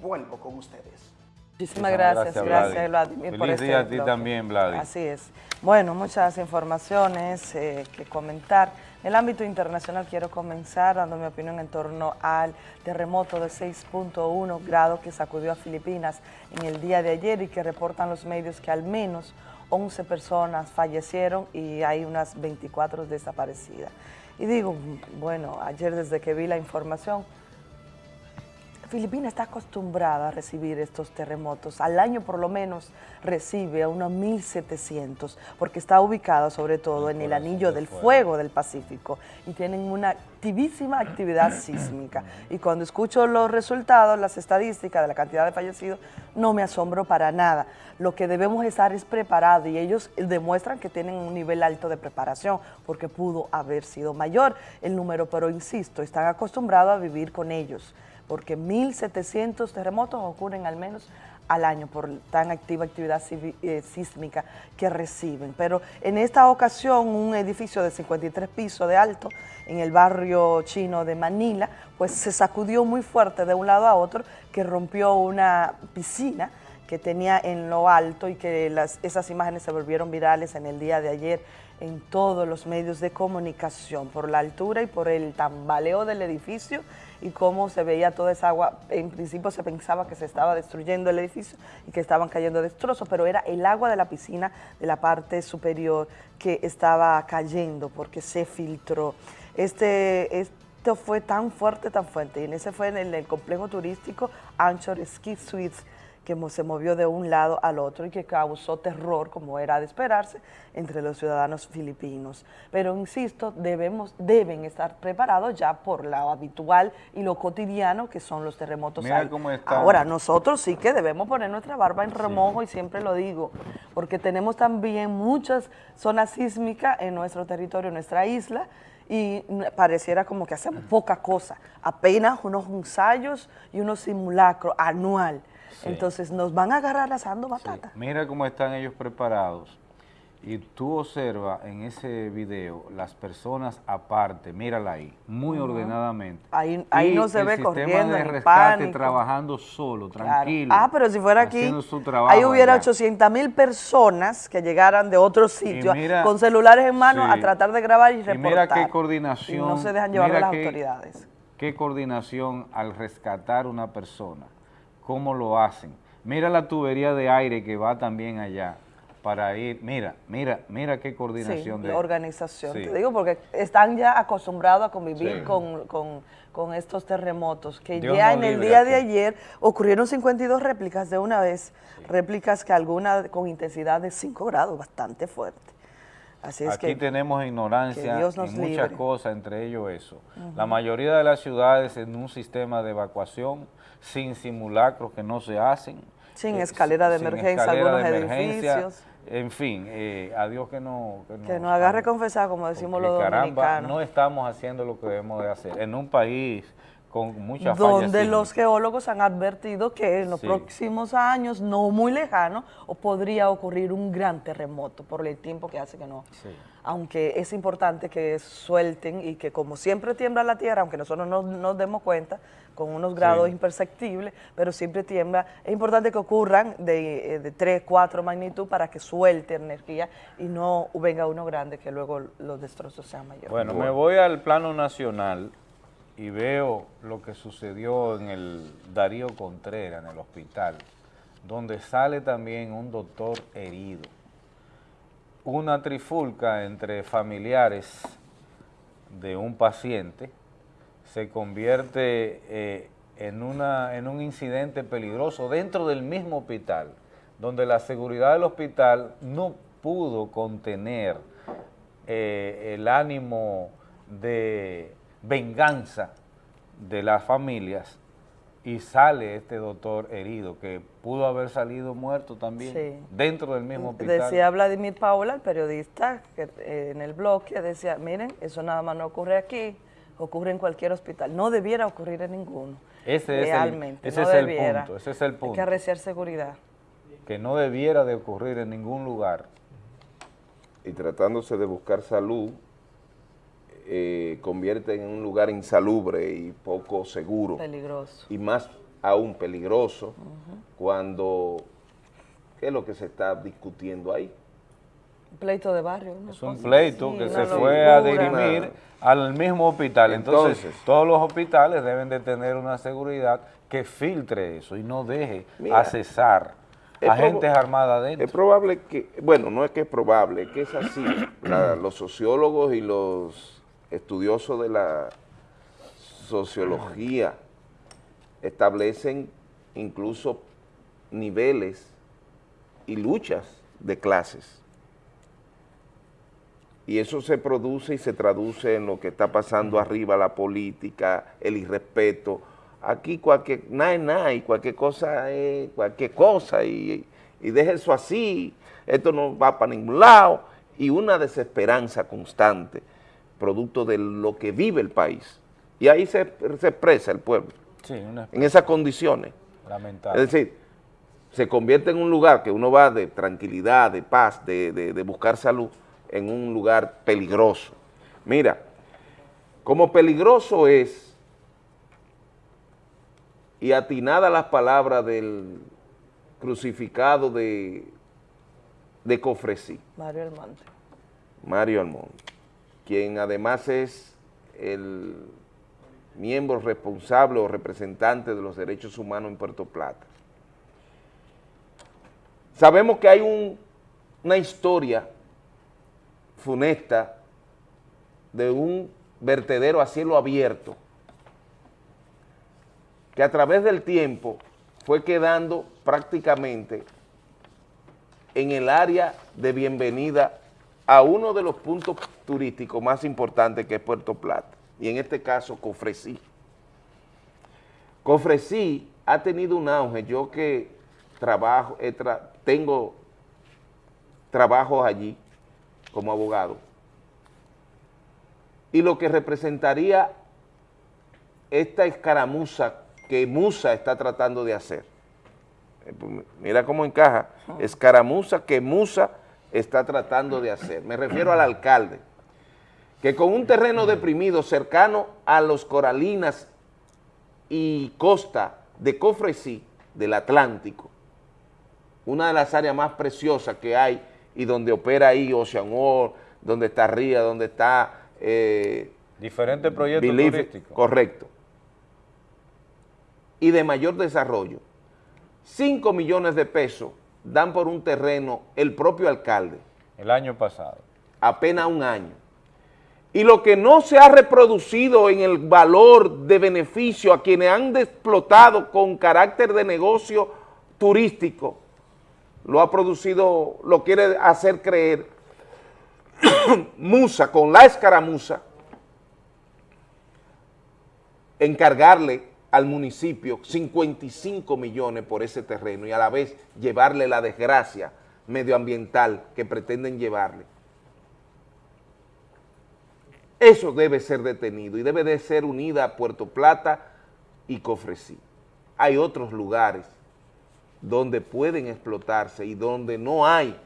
vuelvo con ustedes. Muchísimas gracias, gracias, Vladimir, por este día a ti también, Vladimir. Así es. Bueno, muchas informaciones eh, que comentar. En el ámbito internacional quiero comenzar dando mi opinión en torno al terremoto de 6.1 grados que sacudió a Filipinas en el día de ayer y que reportan los medios que al menos 11 personas fallecieron y hay unas 24 desaparecidas. Y digo, bueno, ayer desde que vi la información, Filipinas está acostumbrada a recibir estos terremotos. Al año por lo menos recibe a unos 1.700 porque está ubicada sobre todo en el anillo del fuego del Pacífico y tienen una activísima actividad sísmica. Y cuando escucho los resultados, las estadísticas de la cantidad de fallecidos, no me asombro para nada. Lo que debemos estar es preparados y ellos demuestran que tienen un nivel alto de preparación porque pudo haber sido mayor el número, pero insisto, están acostumbrados a vivir con ellos porque 1.700 terremotos ocurren al menos al año por tan activa actividad eh, sísmica que reciben. Pero en esta ocasión un edificio de 53 pisos de alto en el barrio chino de Manila, pues se sacudió muy fuerte de un lado a otro que rompió una piscina que tenía en lo alto y que esas imágenes se volvieron virales en el día de ayer en todos los medios de comunicación por la altura y por el tambaleo del edificio y cómo se veía toda esa agua. En principio se pensaba que se estaba destruyendo el edificio y que estaban cayendo destrozos, pero era el agua de la piscina de la parte superior que estaba cayendo porque se filtró. Este, esto fue tan fuerte, tan fuerte, y en ese fue en el, el complejo turístico Anchor Ski Suites, que se movió de un lado al otro y que causó terror, como era de esperarse, entre los ciudadanos filipinos. Pero insisto, debemos, deben estar preparados ya por lo habitual y lo cotidiano que son los terremotos. Mira cómo está. Ahora, nosotros sí que debemos poner nuestra barba en remojo y siempre lo digo, porque tenemos también muchas zonas sísmicas en nuestro territorio, en nuestra isla, y pareciera como que hacemos poca cosa, apenas unos ensayos y unos simulacros anual. Entonces nos van a agarrar asando batata. Mira cómo están ellos preparados. y tú observas en ese video las personas aparte, mírala ahí, muy ordenadamente. Ahí, ahí no se ve corriendo, el sistema de rescate trabajando solo, tranquilo. Ah, pero si fuera aquí, ahí hubiera 800 mil personas que llegaran de otros sitios con celulares en mano a tratar de grabar y reportar. Y mira qué coordinación. Y no se dejan llevar las autoridades. Qué coordinación al rescatar una persona, cómo lo hacen. Mira la tubería de aire que va también allá para ir, mira, mira, mira qué coordinación de... organización, te digo, porque están ya acostumbrados a convivir con, estos terremotos, que ya en el día de ayer ocurrieron 52 réplicas de una vez, réplicas que algunas con intensidad de 5 grados, bastante fuerte. Así es Aquí tenemos ignorancia en muchas cosas, entre ellos eso. La mayoría de las ciudades en un sistema de evacuación sin simulacros que no se hacen. Sin eh, escalera de emergencia, algunos edificios en fin, eh, a Dios que no... Que, nos agarre confesar, como decimos los dominicanos. no estamos haciendo lo que debemos de hacer. En un país con muchas Donde los geólogos han advertido que en los próximos años, no muy lejanos, podría ocurrir un gran terremoto por el tiempo que hace que no. Aunque es importante que suelten y que como siempre tiembla la tierra, aunque nosotros no nos demos cuenta, con unos grados imperceptibles, pero siempre tiembla. Es importante que ocurran de, eh, de 3, 4 magnitud para que suelte energía y no venga uno grande que luego los destrozos sean mayores. Bueno, me voy al plano nacional y veo lo que sucedió en el Darío Contreras, en el hospital, donde sale también un doctor herido. Una trifulca entre familiares de un paciente se convierte eh, en, una, en un incidente peligroso dentro del mismo hospital, donde la seguridad del hospital no pudo contener eh, el ánimo de venganza de las familias y sale este doctor herido, que pudo haber salido muerto también dentro del mismo hospital. Decía Vladimir Paula, el periodista, que eh, en el bloque decía, miren, eso nada más no ocurre aquí, ocurre en cualquier hospital. No debiera ocurrir en ninguno. Ese Realmente, es el, ese es el punto, ese es el punto. Hay que arreciar seguridad. Que no debiera de ocurrir en ningún lugar. Y tratándose de buscar salud, eh, convierte en un lugar insalubre y poco seguro. Peligroso. Y más aún peligroso cuando, ¿qué es lo que se está discutiendo ahí? Un pleito de barrio. Es un pleito que se fue a dirimir al mismo hospital. Entonces, todos los hospitales deben de tener una seguridad que filtre eso y no deje accesar a agentes armadas dentro. Es probable que, bueno, no es que es probable, es que es así. los sociólogos y los estudiosos de la sociología establecen incluso niveles y luchas de clases. Y eso se produce y se traduce en lo que está pasando arriba, la política, el irrespeto. Aquí cualquier, nada es nada, y cualquier cosa es cualquier cosa, y, y deje eso así, esto no va para ningún lado, y una desesperanza constante, producto de lo que vive el país. Y ahí se, expresa el pueblo, en esas condiciones. Lamentable. Es decir, se convierte en un lugar que uno va de tranquilidad, de paz, de, de buscar salud, en un lugar peligroso. Mira, como peligroso es, y atinada las palabras del crucificado de, de Cofresí. Mario Almonte. Mario Almonte, quien además es el miembro responsable o representante de los derechos humanos en Puerto Plata. Sabemos que hay una historia funesta de un vertedero a cielo abierto que a través del tiempo fue quedando prácticamente en el área de bienvenida a uno de los puntos turísticos más importantes que es Puerto Plata, y en este caso Cofresí. Cofresí ha tenido un auge, yo que trabajo, tengo trabajos allí, como abogado. Y lo que representaría esta escaramuza que Musa está tratando de hacer. Eh, pues, mira cómo encaja. Escaramuza que Musa está tratando de hacer. Me refiero al alcalde, que con un terreno deprimido cercano a los Coralinas y costa de Cofresí, del Atlántico, una de las áreas más preciosas que hay y donde opera ahí Ocean World, donde está Ría, donde está... Eh, Diferentes proyectos turísticos. Correcto. Y de mayor desarrollo. 5 millones de pesos dan por un terreno el propio alcalde. El año pasado. Apenas un año. Y lo que no se ha reproducido en el valor de beneficio a quienes han explotado con carácter de negocio turístico, lo ha producido, lo quiere hacer creer Musa, con la escaramuza, encargarle al municipio 55 millones por ese terreno y a la vez llevarle la desgracia medioambiental que pretenden llevarle. Eso debe ser detenido y debe de ser unida a Puerto Plata y Cofresí. Hay otros lugares donde pueden explotarse y donde no hay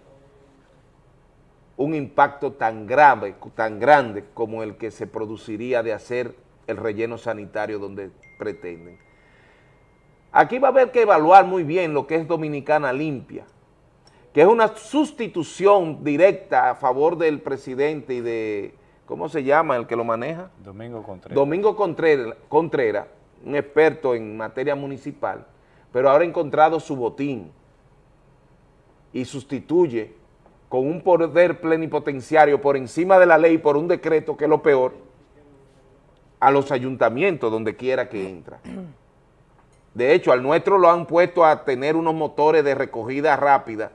un impacto tan grave, tan grande como el que se produciría de hacer el relleno sanitario donde pretenden. Aquí va a haber que evaluar muy bien lo que es Dominicana Limpia, que es una sustitución directa a favor del presidente y de, ¿cómo se llama el que lo maneja? Domingo Contreras. Domingo Contreras, Contreras un experto en materia municipal, pero ahora ha encontrado su botín y sustituye con un poder plenipotenciario por encima de la ley, por un decreto, que es lo peor, a los ayuntamientos donde quiera que entra. De hecho, al nuestro lo han puesto a tener unos motores de recogida rápida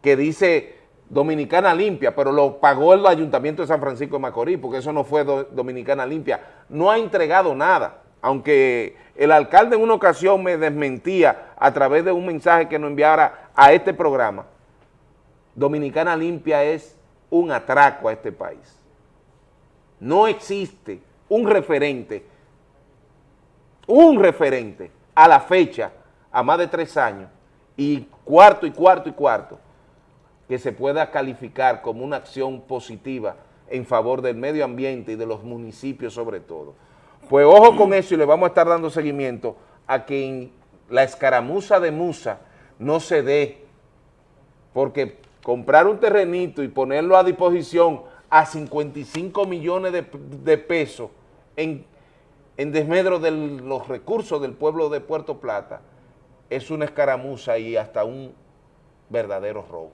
que dice Dominicana Limpia, pero lo pagó el Ayuntamiento de San Francisco de Macorís, porque eso no fue Dominicana Limpia. No ha entregado nada, aunque el alcalde en una ocasión me desmentía a través de un mensaje que nos enviara a este programa. Dominicana Limpia es un atraco a este país. No existe un referente, un referente a la fecha, a más de tres años, y cuarto y cuarto y cuarto, que se pueda calificar como una acción positiva en favor del medio ambiente y de los municipios sobre todo. Pues ojo con eso y le vamos a estar dando seguimiento a que la escaramuza de Musa no se dé, porque comprar un terrenito y ponerlo a disposición a 55 millones de pesos en, desmedro de los recursos del pueblo de Puerto Plata es una escaramuza y hasta un verdadero robo.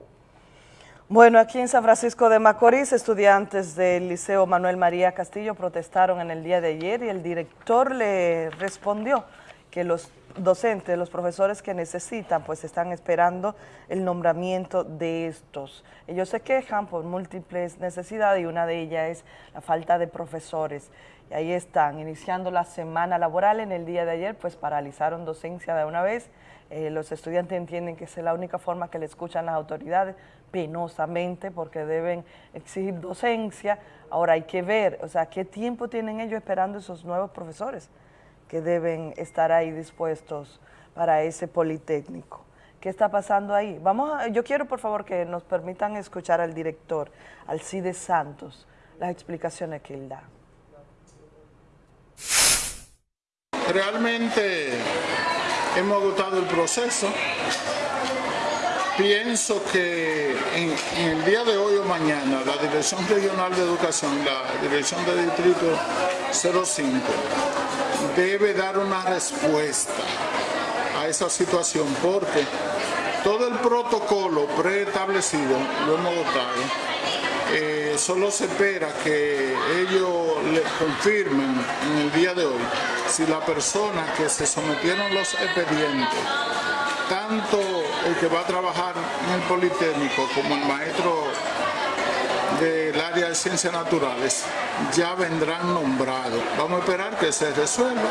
Bueno, aquí en San Francisco de Macorís, estudiantes del Liceo Manuel María Castillo protestaron en el día de ayer y el director le respondió que los docentes, los profesores que necesitan, pues están esperando el nombramiento de estos. Ellos se quejan por múltiples necesidades y una de ellas es la falta de profesores. Y ahí están, iniciando la semana laboral en el día de ayer, pues paralizaron docencia de una vez. Eh, los estudiantes entienden que es la única forma que le escuchan las autoridades, penosamente, porque deben exigir docencia. Ahora hay que ver, o sea, qué tiempo tienen ellos esperando esos nuevos profesores que deben estar ahí dispuestos para ese Politécnico. ¿Qué está pasando ahí? Vamos yo quiero, por favor, que nos permitan escuchar al director, Alcides Santos, las explicaciones que él da. Realmente hemos agotado el proceso. Pienso que en, el día de hoy o mañana la Dirección Regional de Educación, la Dirección de Distrito 05, debe dar una respuesta a esa situación porque todo el protocolo preestablecido lo hemos dotado eh, solo se espera que ellos le confirmen en el día de hoy si la persona que se sometieron los expedientes, tanto el que va a trabajar en el Politécnico como el maestro área de ciencias naturales, ya vendrán nombrados. Vamos a esperar que se resuelva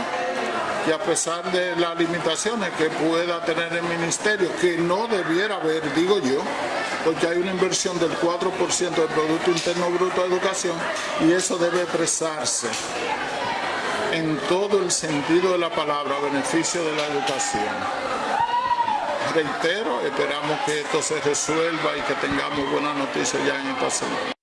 y a pesar de las limitaciones que pueda tener el ministerio, que no debiera haber, digo yo, porque hay una inversión del 4% del Producto Interno Bruto de Educación y eso debe expresarse en todo el sentido de la palabra, a beneficio de la educación. reitero, esperamos que esto se resuelva y que tengamos buenas noticias ya en esta semana.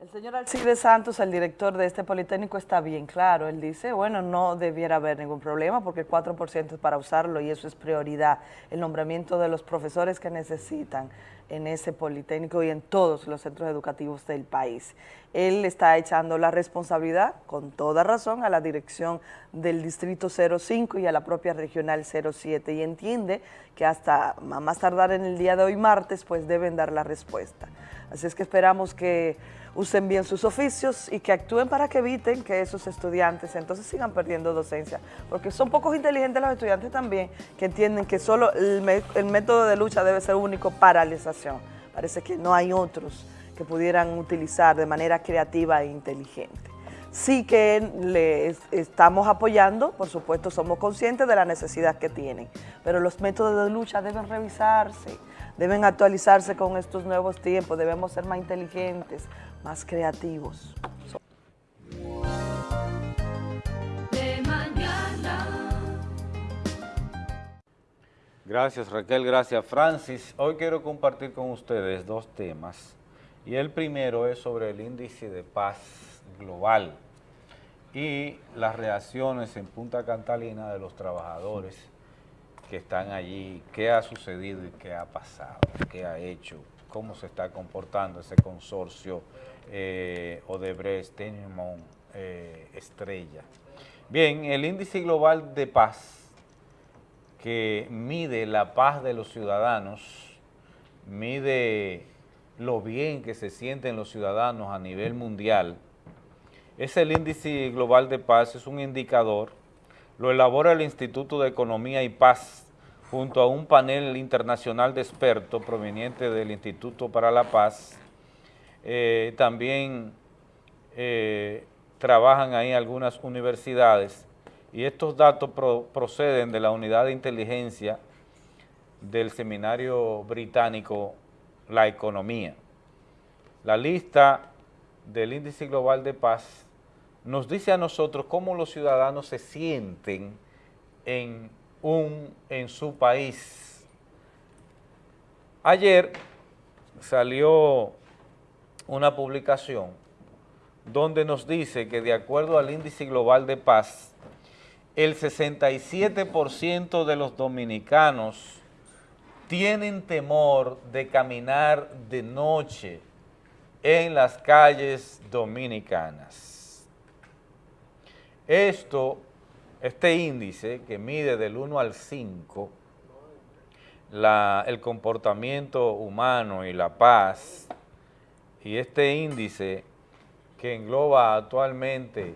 El señor Alcide Santos, el director de este Politécnico, está bien claro. Él dice, bueno, no debiera haber ningún problema porque el 4% es para usarlo y eso es prioridad. El nombramiento de los profesores que necesitan en ese Politécnico y en todos los centros educativos del país. Él está echando la responsabilidad, con toda razón, a la dirección del Distrito 05 y a la propia Regional 07 y entiende que hasta más tardar en el día de hoy, martes, pues deben dar la respuesta. Así es que esperamos que usen bien sus oficios y que actúen para que eviten que esos estudiantes entonces sigan perdiendo docencia, porque son pocos inteligentes los estudiantes también que entienden que solo el, método de lucha debe ser único paralización. Parece que no hay otros que pudieran utilizar de manera creativa e inteligente. Sí que les estamos apoyando, por supuesto somos conscientes de la necesidad que tienen, pero los métodos de lucha deben revisarse, deben actualizarse con estos nuevos tiempos, debemos ser más inteligentes, más creativos. Gracias Raquel, gracias Francis. Hoy quiero compartir con ustedes dos temas y el primero es sobre el índice de paz global y las reacciones en Punta Catalina de los trabajadores que están allí, qué ha sucedido y qué ha pasado, qué ha hecho, cómo se está comportando ese consorcio eh, Odebrecht, Tenimon, eh, Estrella. Bien, el índice global de paz que mide la paz de los ciudadanos, mide lo bien que se sienten los ciudadanos a nivel mundial, es el índice global de paz, es un indicador, lo elabora el Instituto de Economía y Paz junto a un panel internacional de expertos proveniente del Instituto para la Paz, eh, también eh, trabajan ahí algunas universidades. Y estos datos proceden de la unidad de inteligencia del seminario británico La Economía. La lista del índice global de paz nos dice a nosotros cómo los ciudadanos se sienten en, un, en su país. Ayer salió una publicación donde nos dice que de acuerdo al índice global de paz, el 67% de los dominicanos tienen temor de caminar de noche en las calles dominicanas. Esto, este índice que mide del 1 al 5, el comportamiento humano y la paz, y este índice que engloba actualmente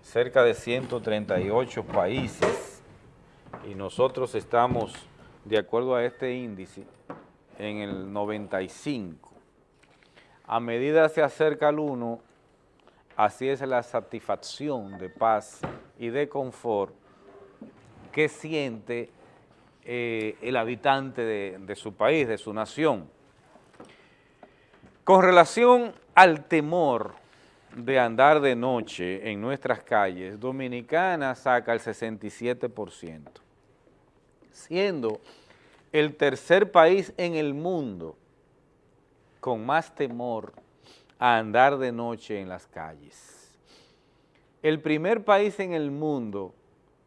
cerca de 138 países y nosotros estamos, de acuerdo a este índice, en el 95. A medida se acerca al 1, así es la satisfacción de paz y de confort que siente eh, el habitante de su país, de su nación. Con relación al temor de andar de noche en nuestras calles, Dominicana saca el 67%, siendo el tercer país en el mundo con más temor a andar de noche en las calles. El primer país en el mundo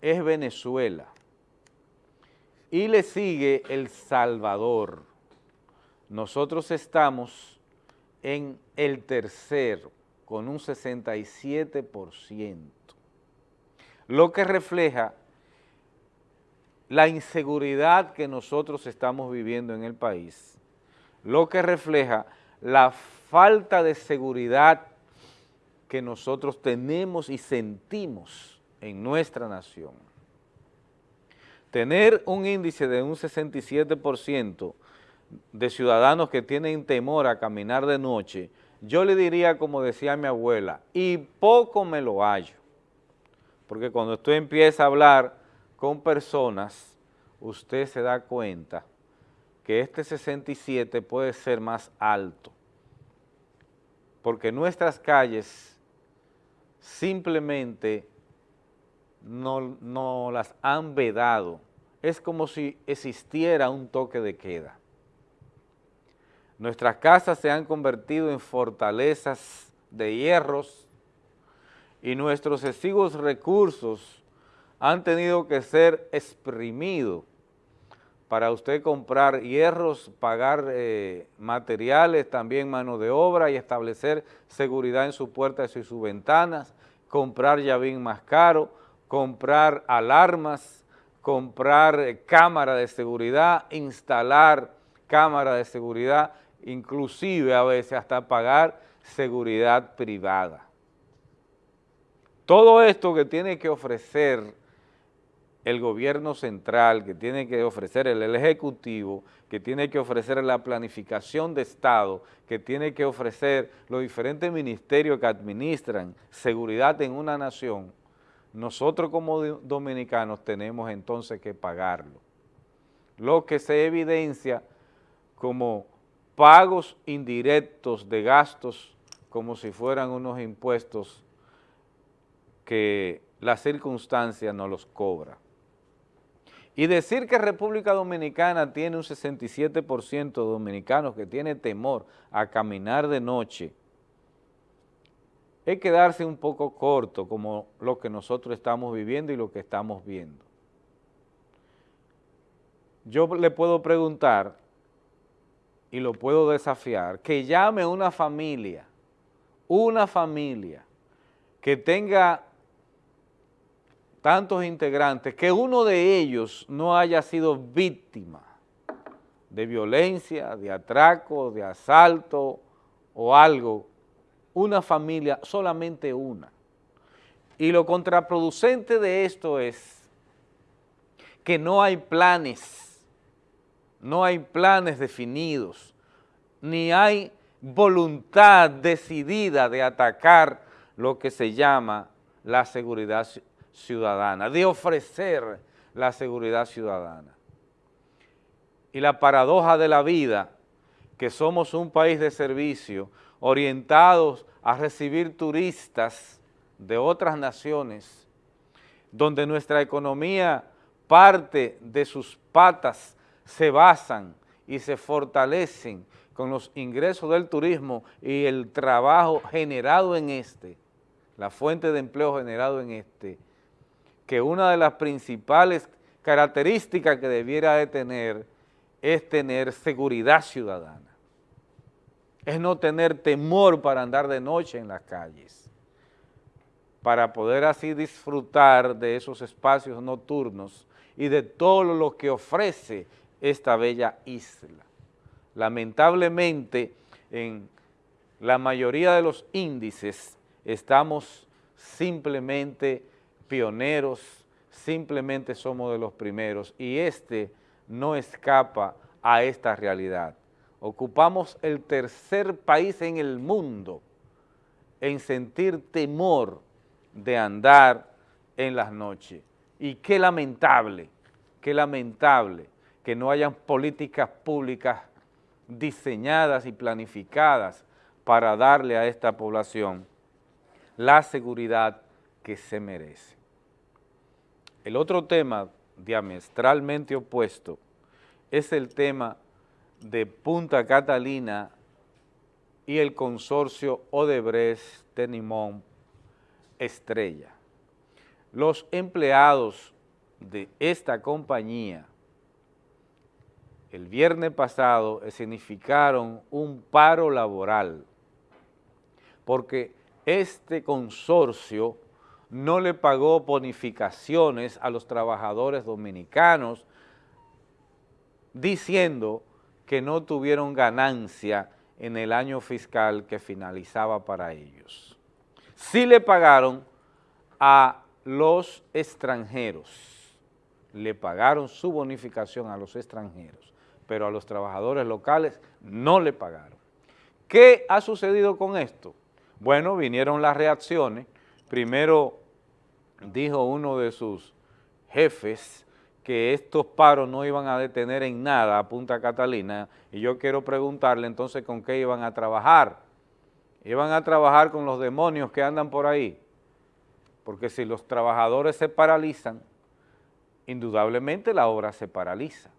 es Venezuela y le sigue El Salvador. Nosotros estamos en el tercero con un 67%, lo que refleja la inseguridad que nosotros estamos viviendo en el país, lo que refleja la falta de seguridad que nosotros tenemos y sentimos en nuestra nación. Tener un índice de un 67% de ciudadanos que tienen temor a caminar de noche yo le diría, como decía mi abuela, y poco me lo hallo. Porque cuando usted empieza a hablar con personas, usted se da cuenta que este 67 puede ser más alto. Porque nuestras calles simplemente no, no las han vedado es como si existiera un toque de queda. Nuestras casas se han convertido en fortalezas de hierros y nuestros exiguos recursos han tenido que ser exprimidos para usted comprar hierros, pagar eh, materiales, también mano de obra y establecer seguridad en sus puertas y sus ventanas, comprar llavín más caro, comprar alarmas, comprar eh, cámara de seguridad, instalar cámara de seguridad, inclusive a veces hasta pagar seguridad privada. Todo esto que tiene que ofrecer el gobierno central, que tiene que ofrecer el, Ejecutivo, que tiene que ofrecer la planificación de Estado, que tiene que ofrecer los diferentes ministerios que administran seguridad en una nación, nosotros como dominicanos tenemos entonces que pagarlo. Lo que se evidencia como pagos indirectos de gastos como si fueran unos impuestos que la circunstancia no los cobra. Y decir que República Dominicana tiene un 67% de dominicanos que tiene temor a caminar de noche, es quedarse un poco corto como lo que nosotros estamos viviendo y lo que estamos viendo. Yo le puedo preguntar y lo puedo desafiar, que llame una familia, una familia que tenga tantos integrantes, que uno de ellos no haya sido víctima de violencia, de atraco, de asalto o algo, una familia, solamente una. Y lo contraproducente de esto es que no hay planes, no hay planes definidos, ni hay voluntad decidida de atacar lo que se llama la seguridad ciudadana, de ofrecer la seguridad ciudadana. Y la paradoja de la vida, que somos un país de servicio, orientados a recibir turistas de otras naciones, donde nuestra economía parte de sus patas se basan y se fortalecen con los ingresos del turismo y el trabajo generado en este, la fuente de empleo generado en este, que una de las principales características que debiera de tener es tener seguridad ciudadana, es no tener temor para andar de noche en las calles, para poder así disfrutar de esos espacios nocturnos y de todo lo que ofrece esta bella isla. Lamentablemente, en la mayoría de los índices estamos simplemente pioneros, simplemente somos de los primeros y este no escapa a esta realidad. Ocupamos el tercer país en el mundo en sentir temor de andar en las noches. Y qué lamentable, qué lamentable que no hayan políticas públicas diseñadas y planificadas para darle a esta población la seguridad que se merece. El otro tema diametralmente opuesto es el tema de Punta Catalina y el consorcio Odebrecht Tenimón Estrella. Los empleados de esta compañía el viernes pasado significaron un paro laboral porque este consorcio no le pagó bonificaciones a los trabajadores dominicanos, diciendo que no tuvieron ganancia en el año fiscal que finalizaba para ellos. Sí le pagaron a los extranjeros, le pagaron su bonificación a los extranjeros, pero a los trabajadores locales no le pagaron. ¿Qué ha sucedido con esto? Bueno, vinieron las reacciones, primero dijo uno de sus jefes que estos paros no iban a detener en nada a Punta Catalina y yo quiero preguntarle entonces con qué iban a trabajar. Iban a trabajar con los demonios que andan por ahí, porque si los trabajadores se paralizan, indudablemente la obra se paraliza.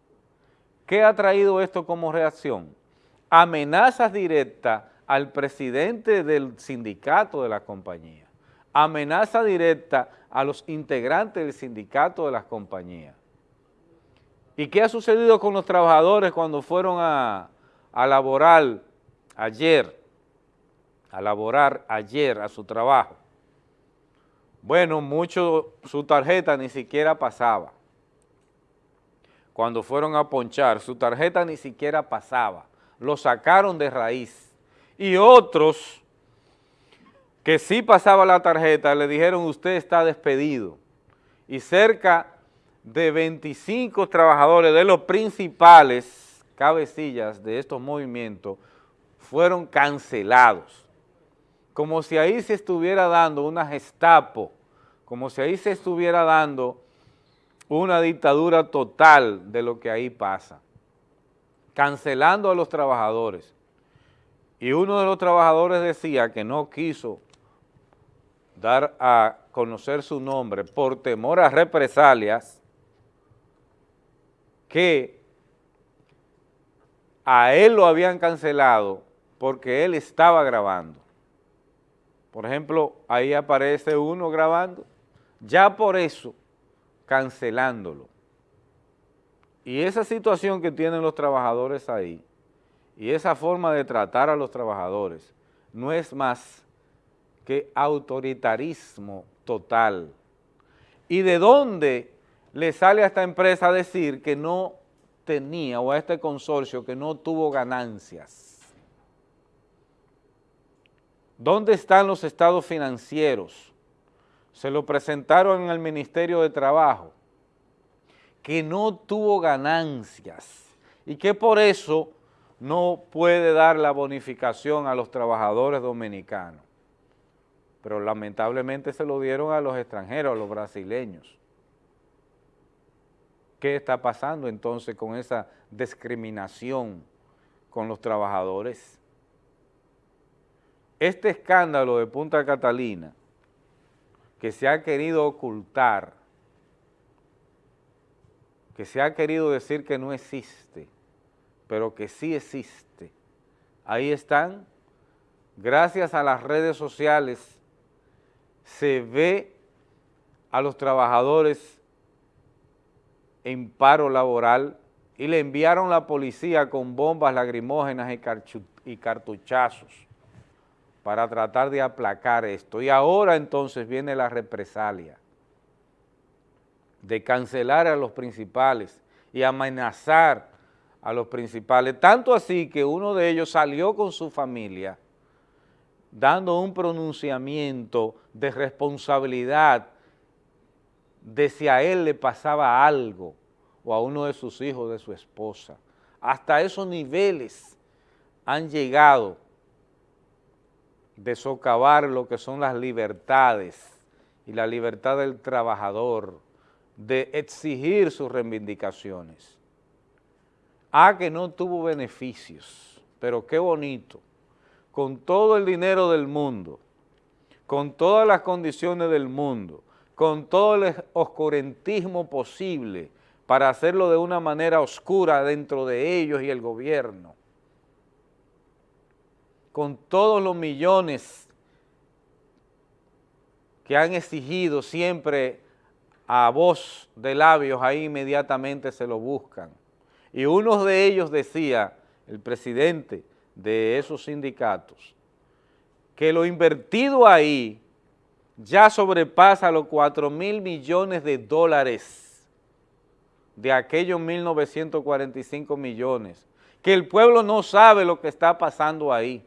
¿Qué ha traído esto como reacción? Amenazas directas al presidente del sindicato de la compañía, amenaza directa a los integrantes del sindicato de las compañías. ¿Y qué ha sucedido con los trabajadores cuando fueron a, a laborar ayer, a laborar ayer a su trabajo? Bueno, mucho su tarjeta ni siquiera pasaba. Cuando fueron a ponchar, su tarjeta ni siquiera pasaba. Lo sacaron de raíz. Y otros que sí pasaba la tarjeta, le dijeron usted está despedido. Y cerca de 25 trabajadores de los principales cabecillas de estos movimientos fueron cancelados. Como si ahí se estuviera dando una gestapo como si ahí se estuviera dando una dictadura total de lo que ahí pasa, cancelando a los trabajadores. Y uno de los trabajadores decía que no quiso dar a conocer su nombre por temor a represalias, que a él lo habían cancelado porque él estaba grabando. Por ejemplo, ahí aparece uno grabando ya por eso cancelándolo. Y esa situación que tienen los trabajadores ahí, y esa forma de tratar a los trabajadores, no es más que autoritarismo total. ¿Y de dónde le sale a esta empresa decir que no tenía, o a este consorcio que no tuvo ganancias? ¿Dónde están los estados financieros? se lo presentaron en el Ministerio de Trabajo, que no tuvo ganancias y que por eso no puede dar la bonificación a los trabajadores dominicanos. Pero lamentablemente se lo dieron a los extranjeros, a los brasileños. ¿Qué está pasando entonces con esa discriminación con los trabajadores? Este escándalo de Punta Catalina que se ha querido ocultar, que se ha querido decir que no existe, pero que sí existe. Ahí están, gracias a las redes sociales, se ve a los trabajadores en paro laboral y le enviaron la policía con bombas lacrimógenas y cartuchazos para tratar de aplacar esto. Y ahora entonces viene la represalia de cancelar a los principales y amenazar a los principales, tanto así que uno de ellos salió con su familia dando un pronunciamiento de responsabilidad de si a él le pasaba algo o a uno de sus hijos, de su esposa. Hasta esos niveles han llegado de socavar lo que son las libertades y la libertad del trabajador, de exigir sus reivindicaciones. Ah, que no tuvo beneficios, pero qué bonito, con todo el dinero del mundo, con todas las condiciones del mundo, con todo el oscurantismo posible para hacerlo de una manera oscura dentro de ellos y el gobierno, con todos los millones que han exigido siempre a voz de labios, ahí inmediatamente se lo buscan. Y uno de ellos decía, el presidente de esos sindicatos, que lo invertido ahí ya sobrepasa los 4 mil millones de dólares de aquellos 1.945 millones, que el pueblo no sabe lo que está pasando ahí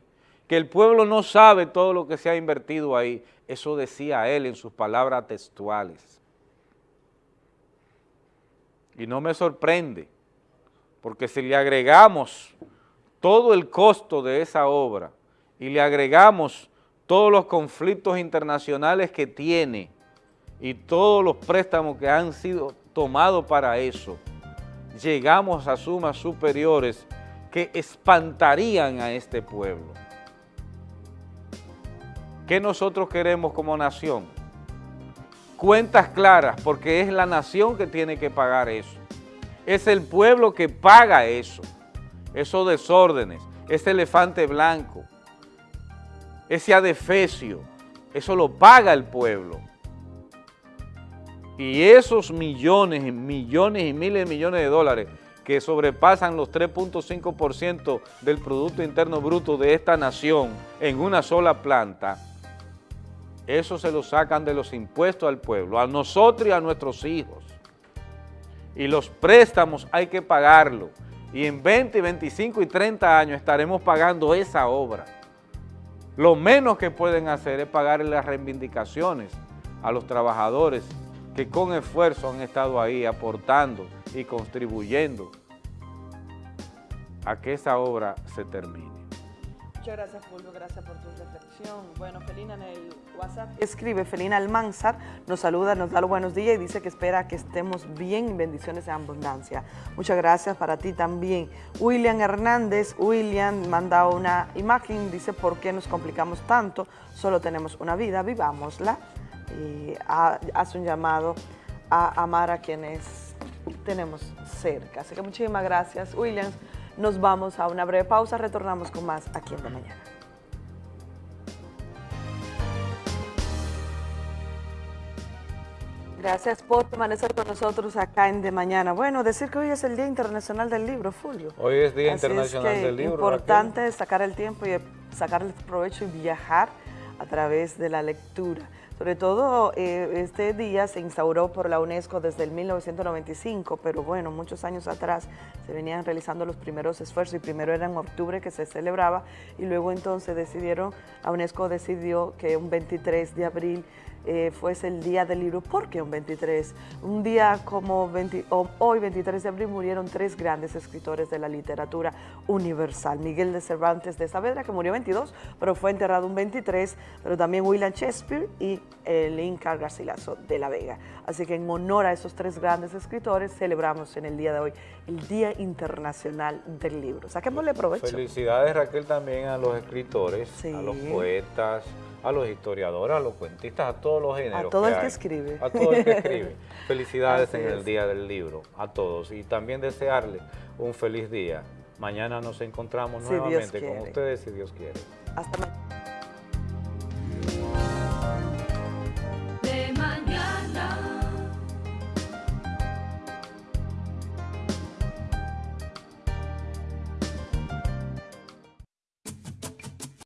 que el pueblo no sabe todo lo que se ha invertido ahí. Eso decía él en sus palabras textuales. Y no me sorprende, porque si le agregamos todo el costo de esa obra y le agregamos todos los conflictos internacionales que tiene y todos los préstamos que han sido tomados para eso, llegamos a sumas superiores que espantarían a este pueblo. ¿Qué nosotros queremos como nación? cuentas claras, porque es la nación que tiene que pagar eso. Es el pueblo que paga eso, esos desórdenes, ese elefante blanco, ese adefesio, eso lo paga el pueblo. Y esos millones y millones y miles de millones de dólares que sobrepasan los 3.5% del Producto Interno Bruto de esta nación en una sola planta, eso se lo sacan de los impuestos al pueblo, a nosotros y a nuestros hijos. Y los préstamos hay que pagarlo. Y en 20, 25 y 30 años estaremos pagando esa obra. Lo menos que pueden hacer es pagar las reivindicaciones a los trabajadores que con esfuerzo han estado ahí aportando y contribuyendo a que esa obra se termine. Muchas gracias, Fulvio, gracias por tu reflexión. Bueno, Felina en el WhatsApp escribe, Felina Almanzar nos saluda, nos da los buenos días y dice que espera que estemos bien, bendiciones en abundancia. Muchas gracias para ti también. William Hernández, William manda una imagen, dice, ¿por qué nos complicamos tanto? Solo tenemos una vida, vivámosla. Y hace un llamado a amar a quienes tenemos cerca. Así que muchísimas gracias, William. Nos vamos a una breve pausa, retornamos con más aquí en De Mañana. Gracias por permanecer con nosotros acá en De Mañana. Bueno, decir que hoy es el Día Internacional del Libro, Fulvio. Hoy es Día Internacional del Libro. Es importante sacar el tiempo y sacar el provecho y viajar a través de la lectura. Sobre todo, eh, este día se instauró por la UNESCO desde el 1995, pero bueno, muchos años atrás se venían realizando los primeros esfuerzos y primero era en octubre que se celebraba y luego entonces decidieron, la UNESCO decidió que un 23 de abril eh, fuese el Día del Libro. ¿Por qué un 23? Un día como hoy, 23 de abril, murieron tres grandes escritores de la literatura universal. Miguel de Cervantes de Saavedra, que murió 22, pero fue enterrado un 23, pero también William Shakespeare y el Inca Garcilaso de la Vega. Así que en honor a esos tres grandes escritores, celebramos en el día de hoy el Día Internacional del Libro. Saquémosle provecho. Felicidades, Raquel, también a los escritores, a los poetas, a los historiadores, a los cuentistas, a todos los géneros. A todo el que escribe. A todo el que escribe. Felicidades en el Día del Libro, a todos. Y también desearles un feliz día. Mañana nos encontramos nuevamente con ustedes, si Dios quiere. Hasta mañana.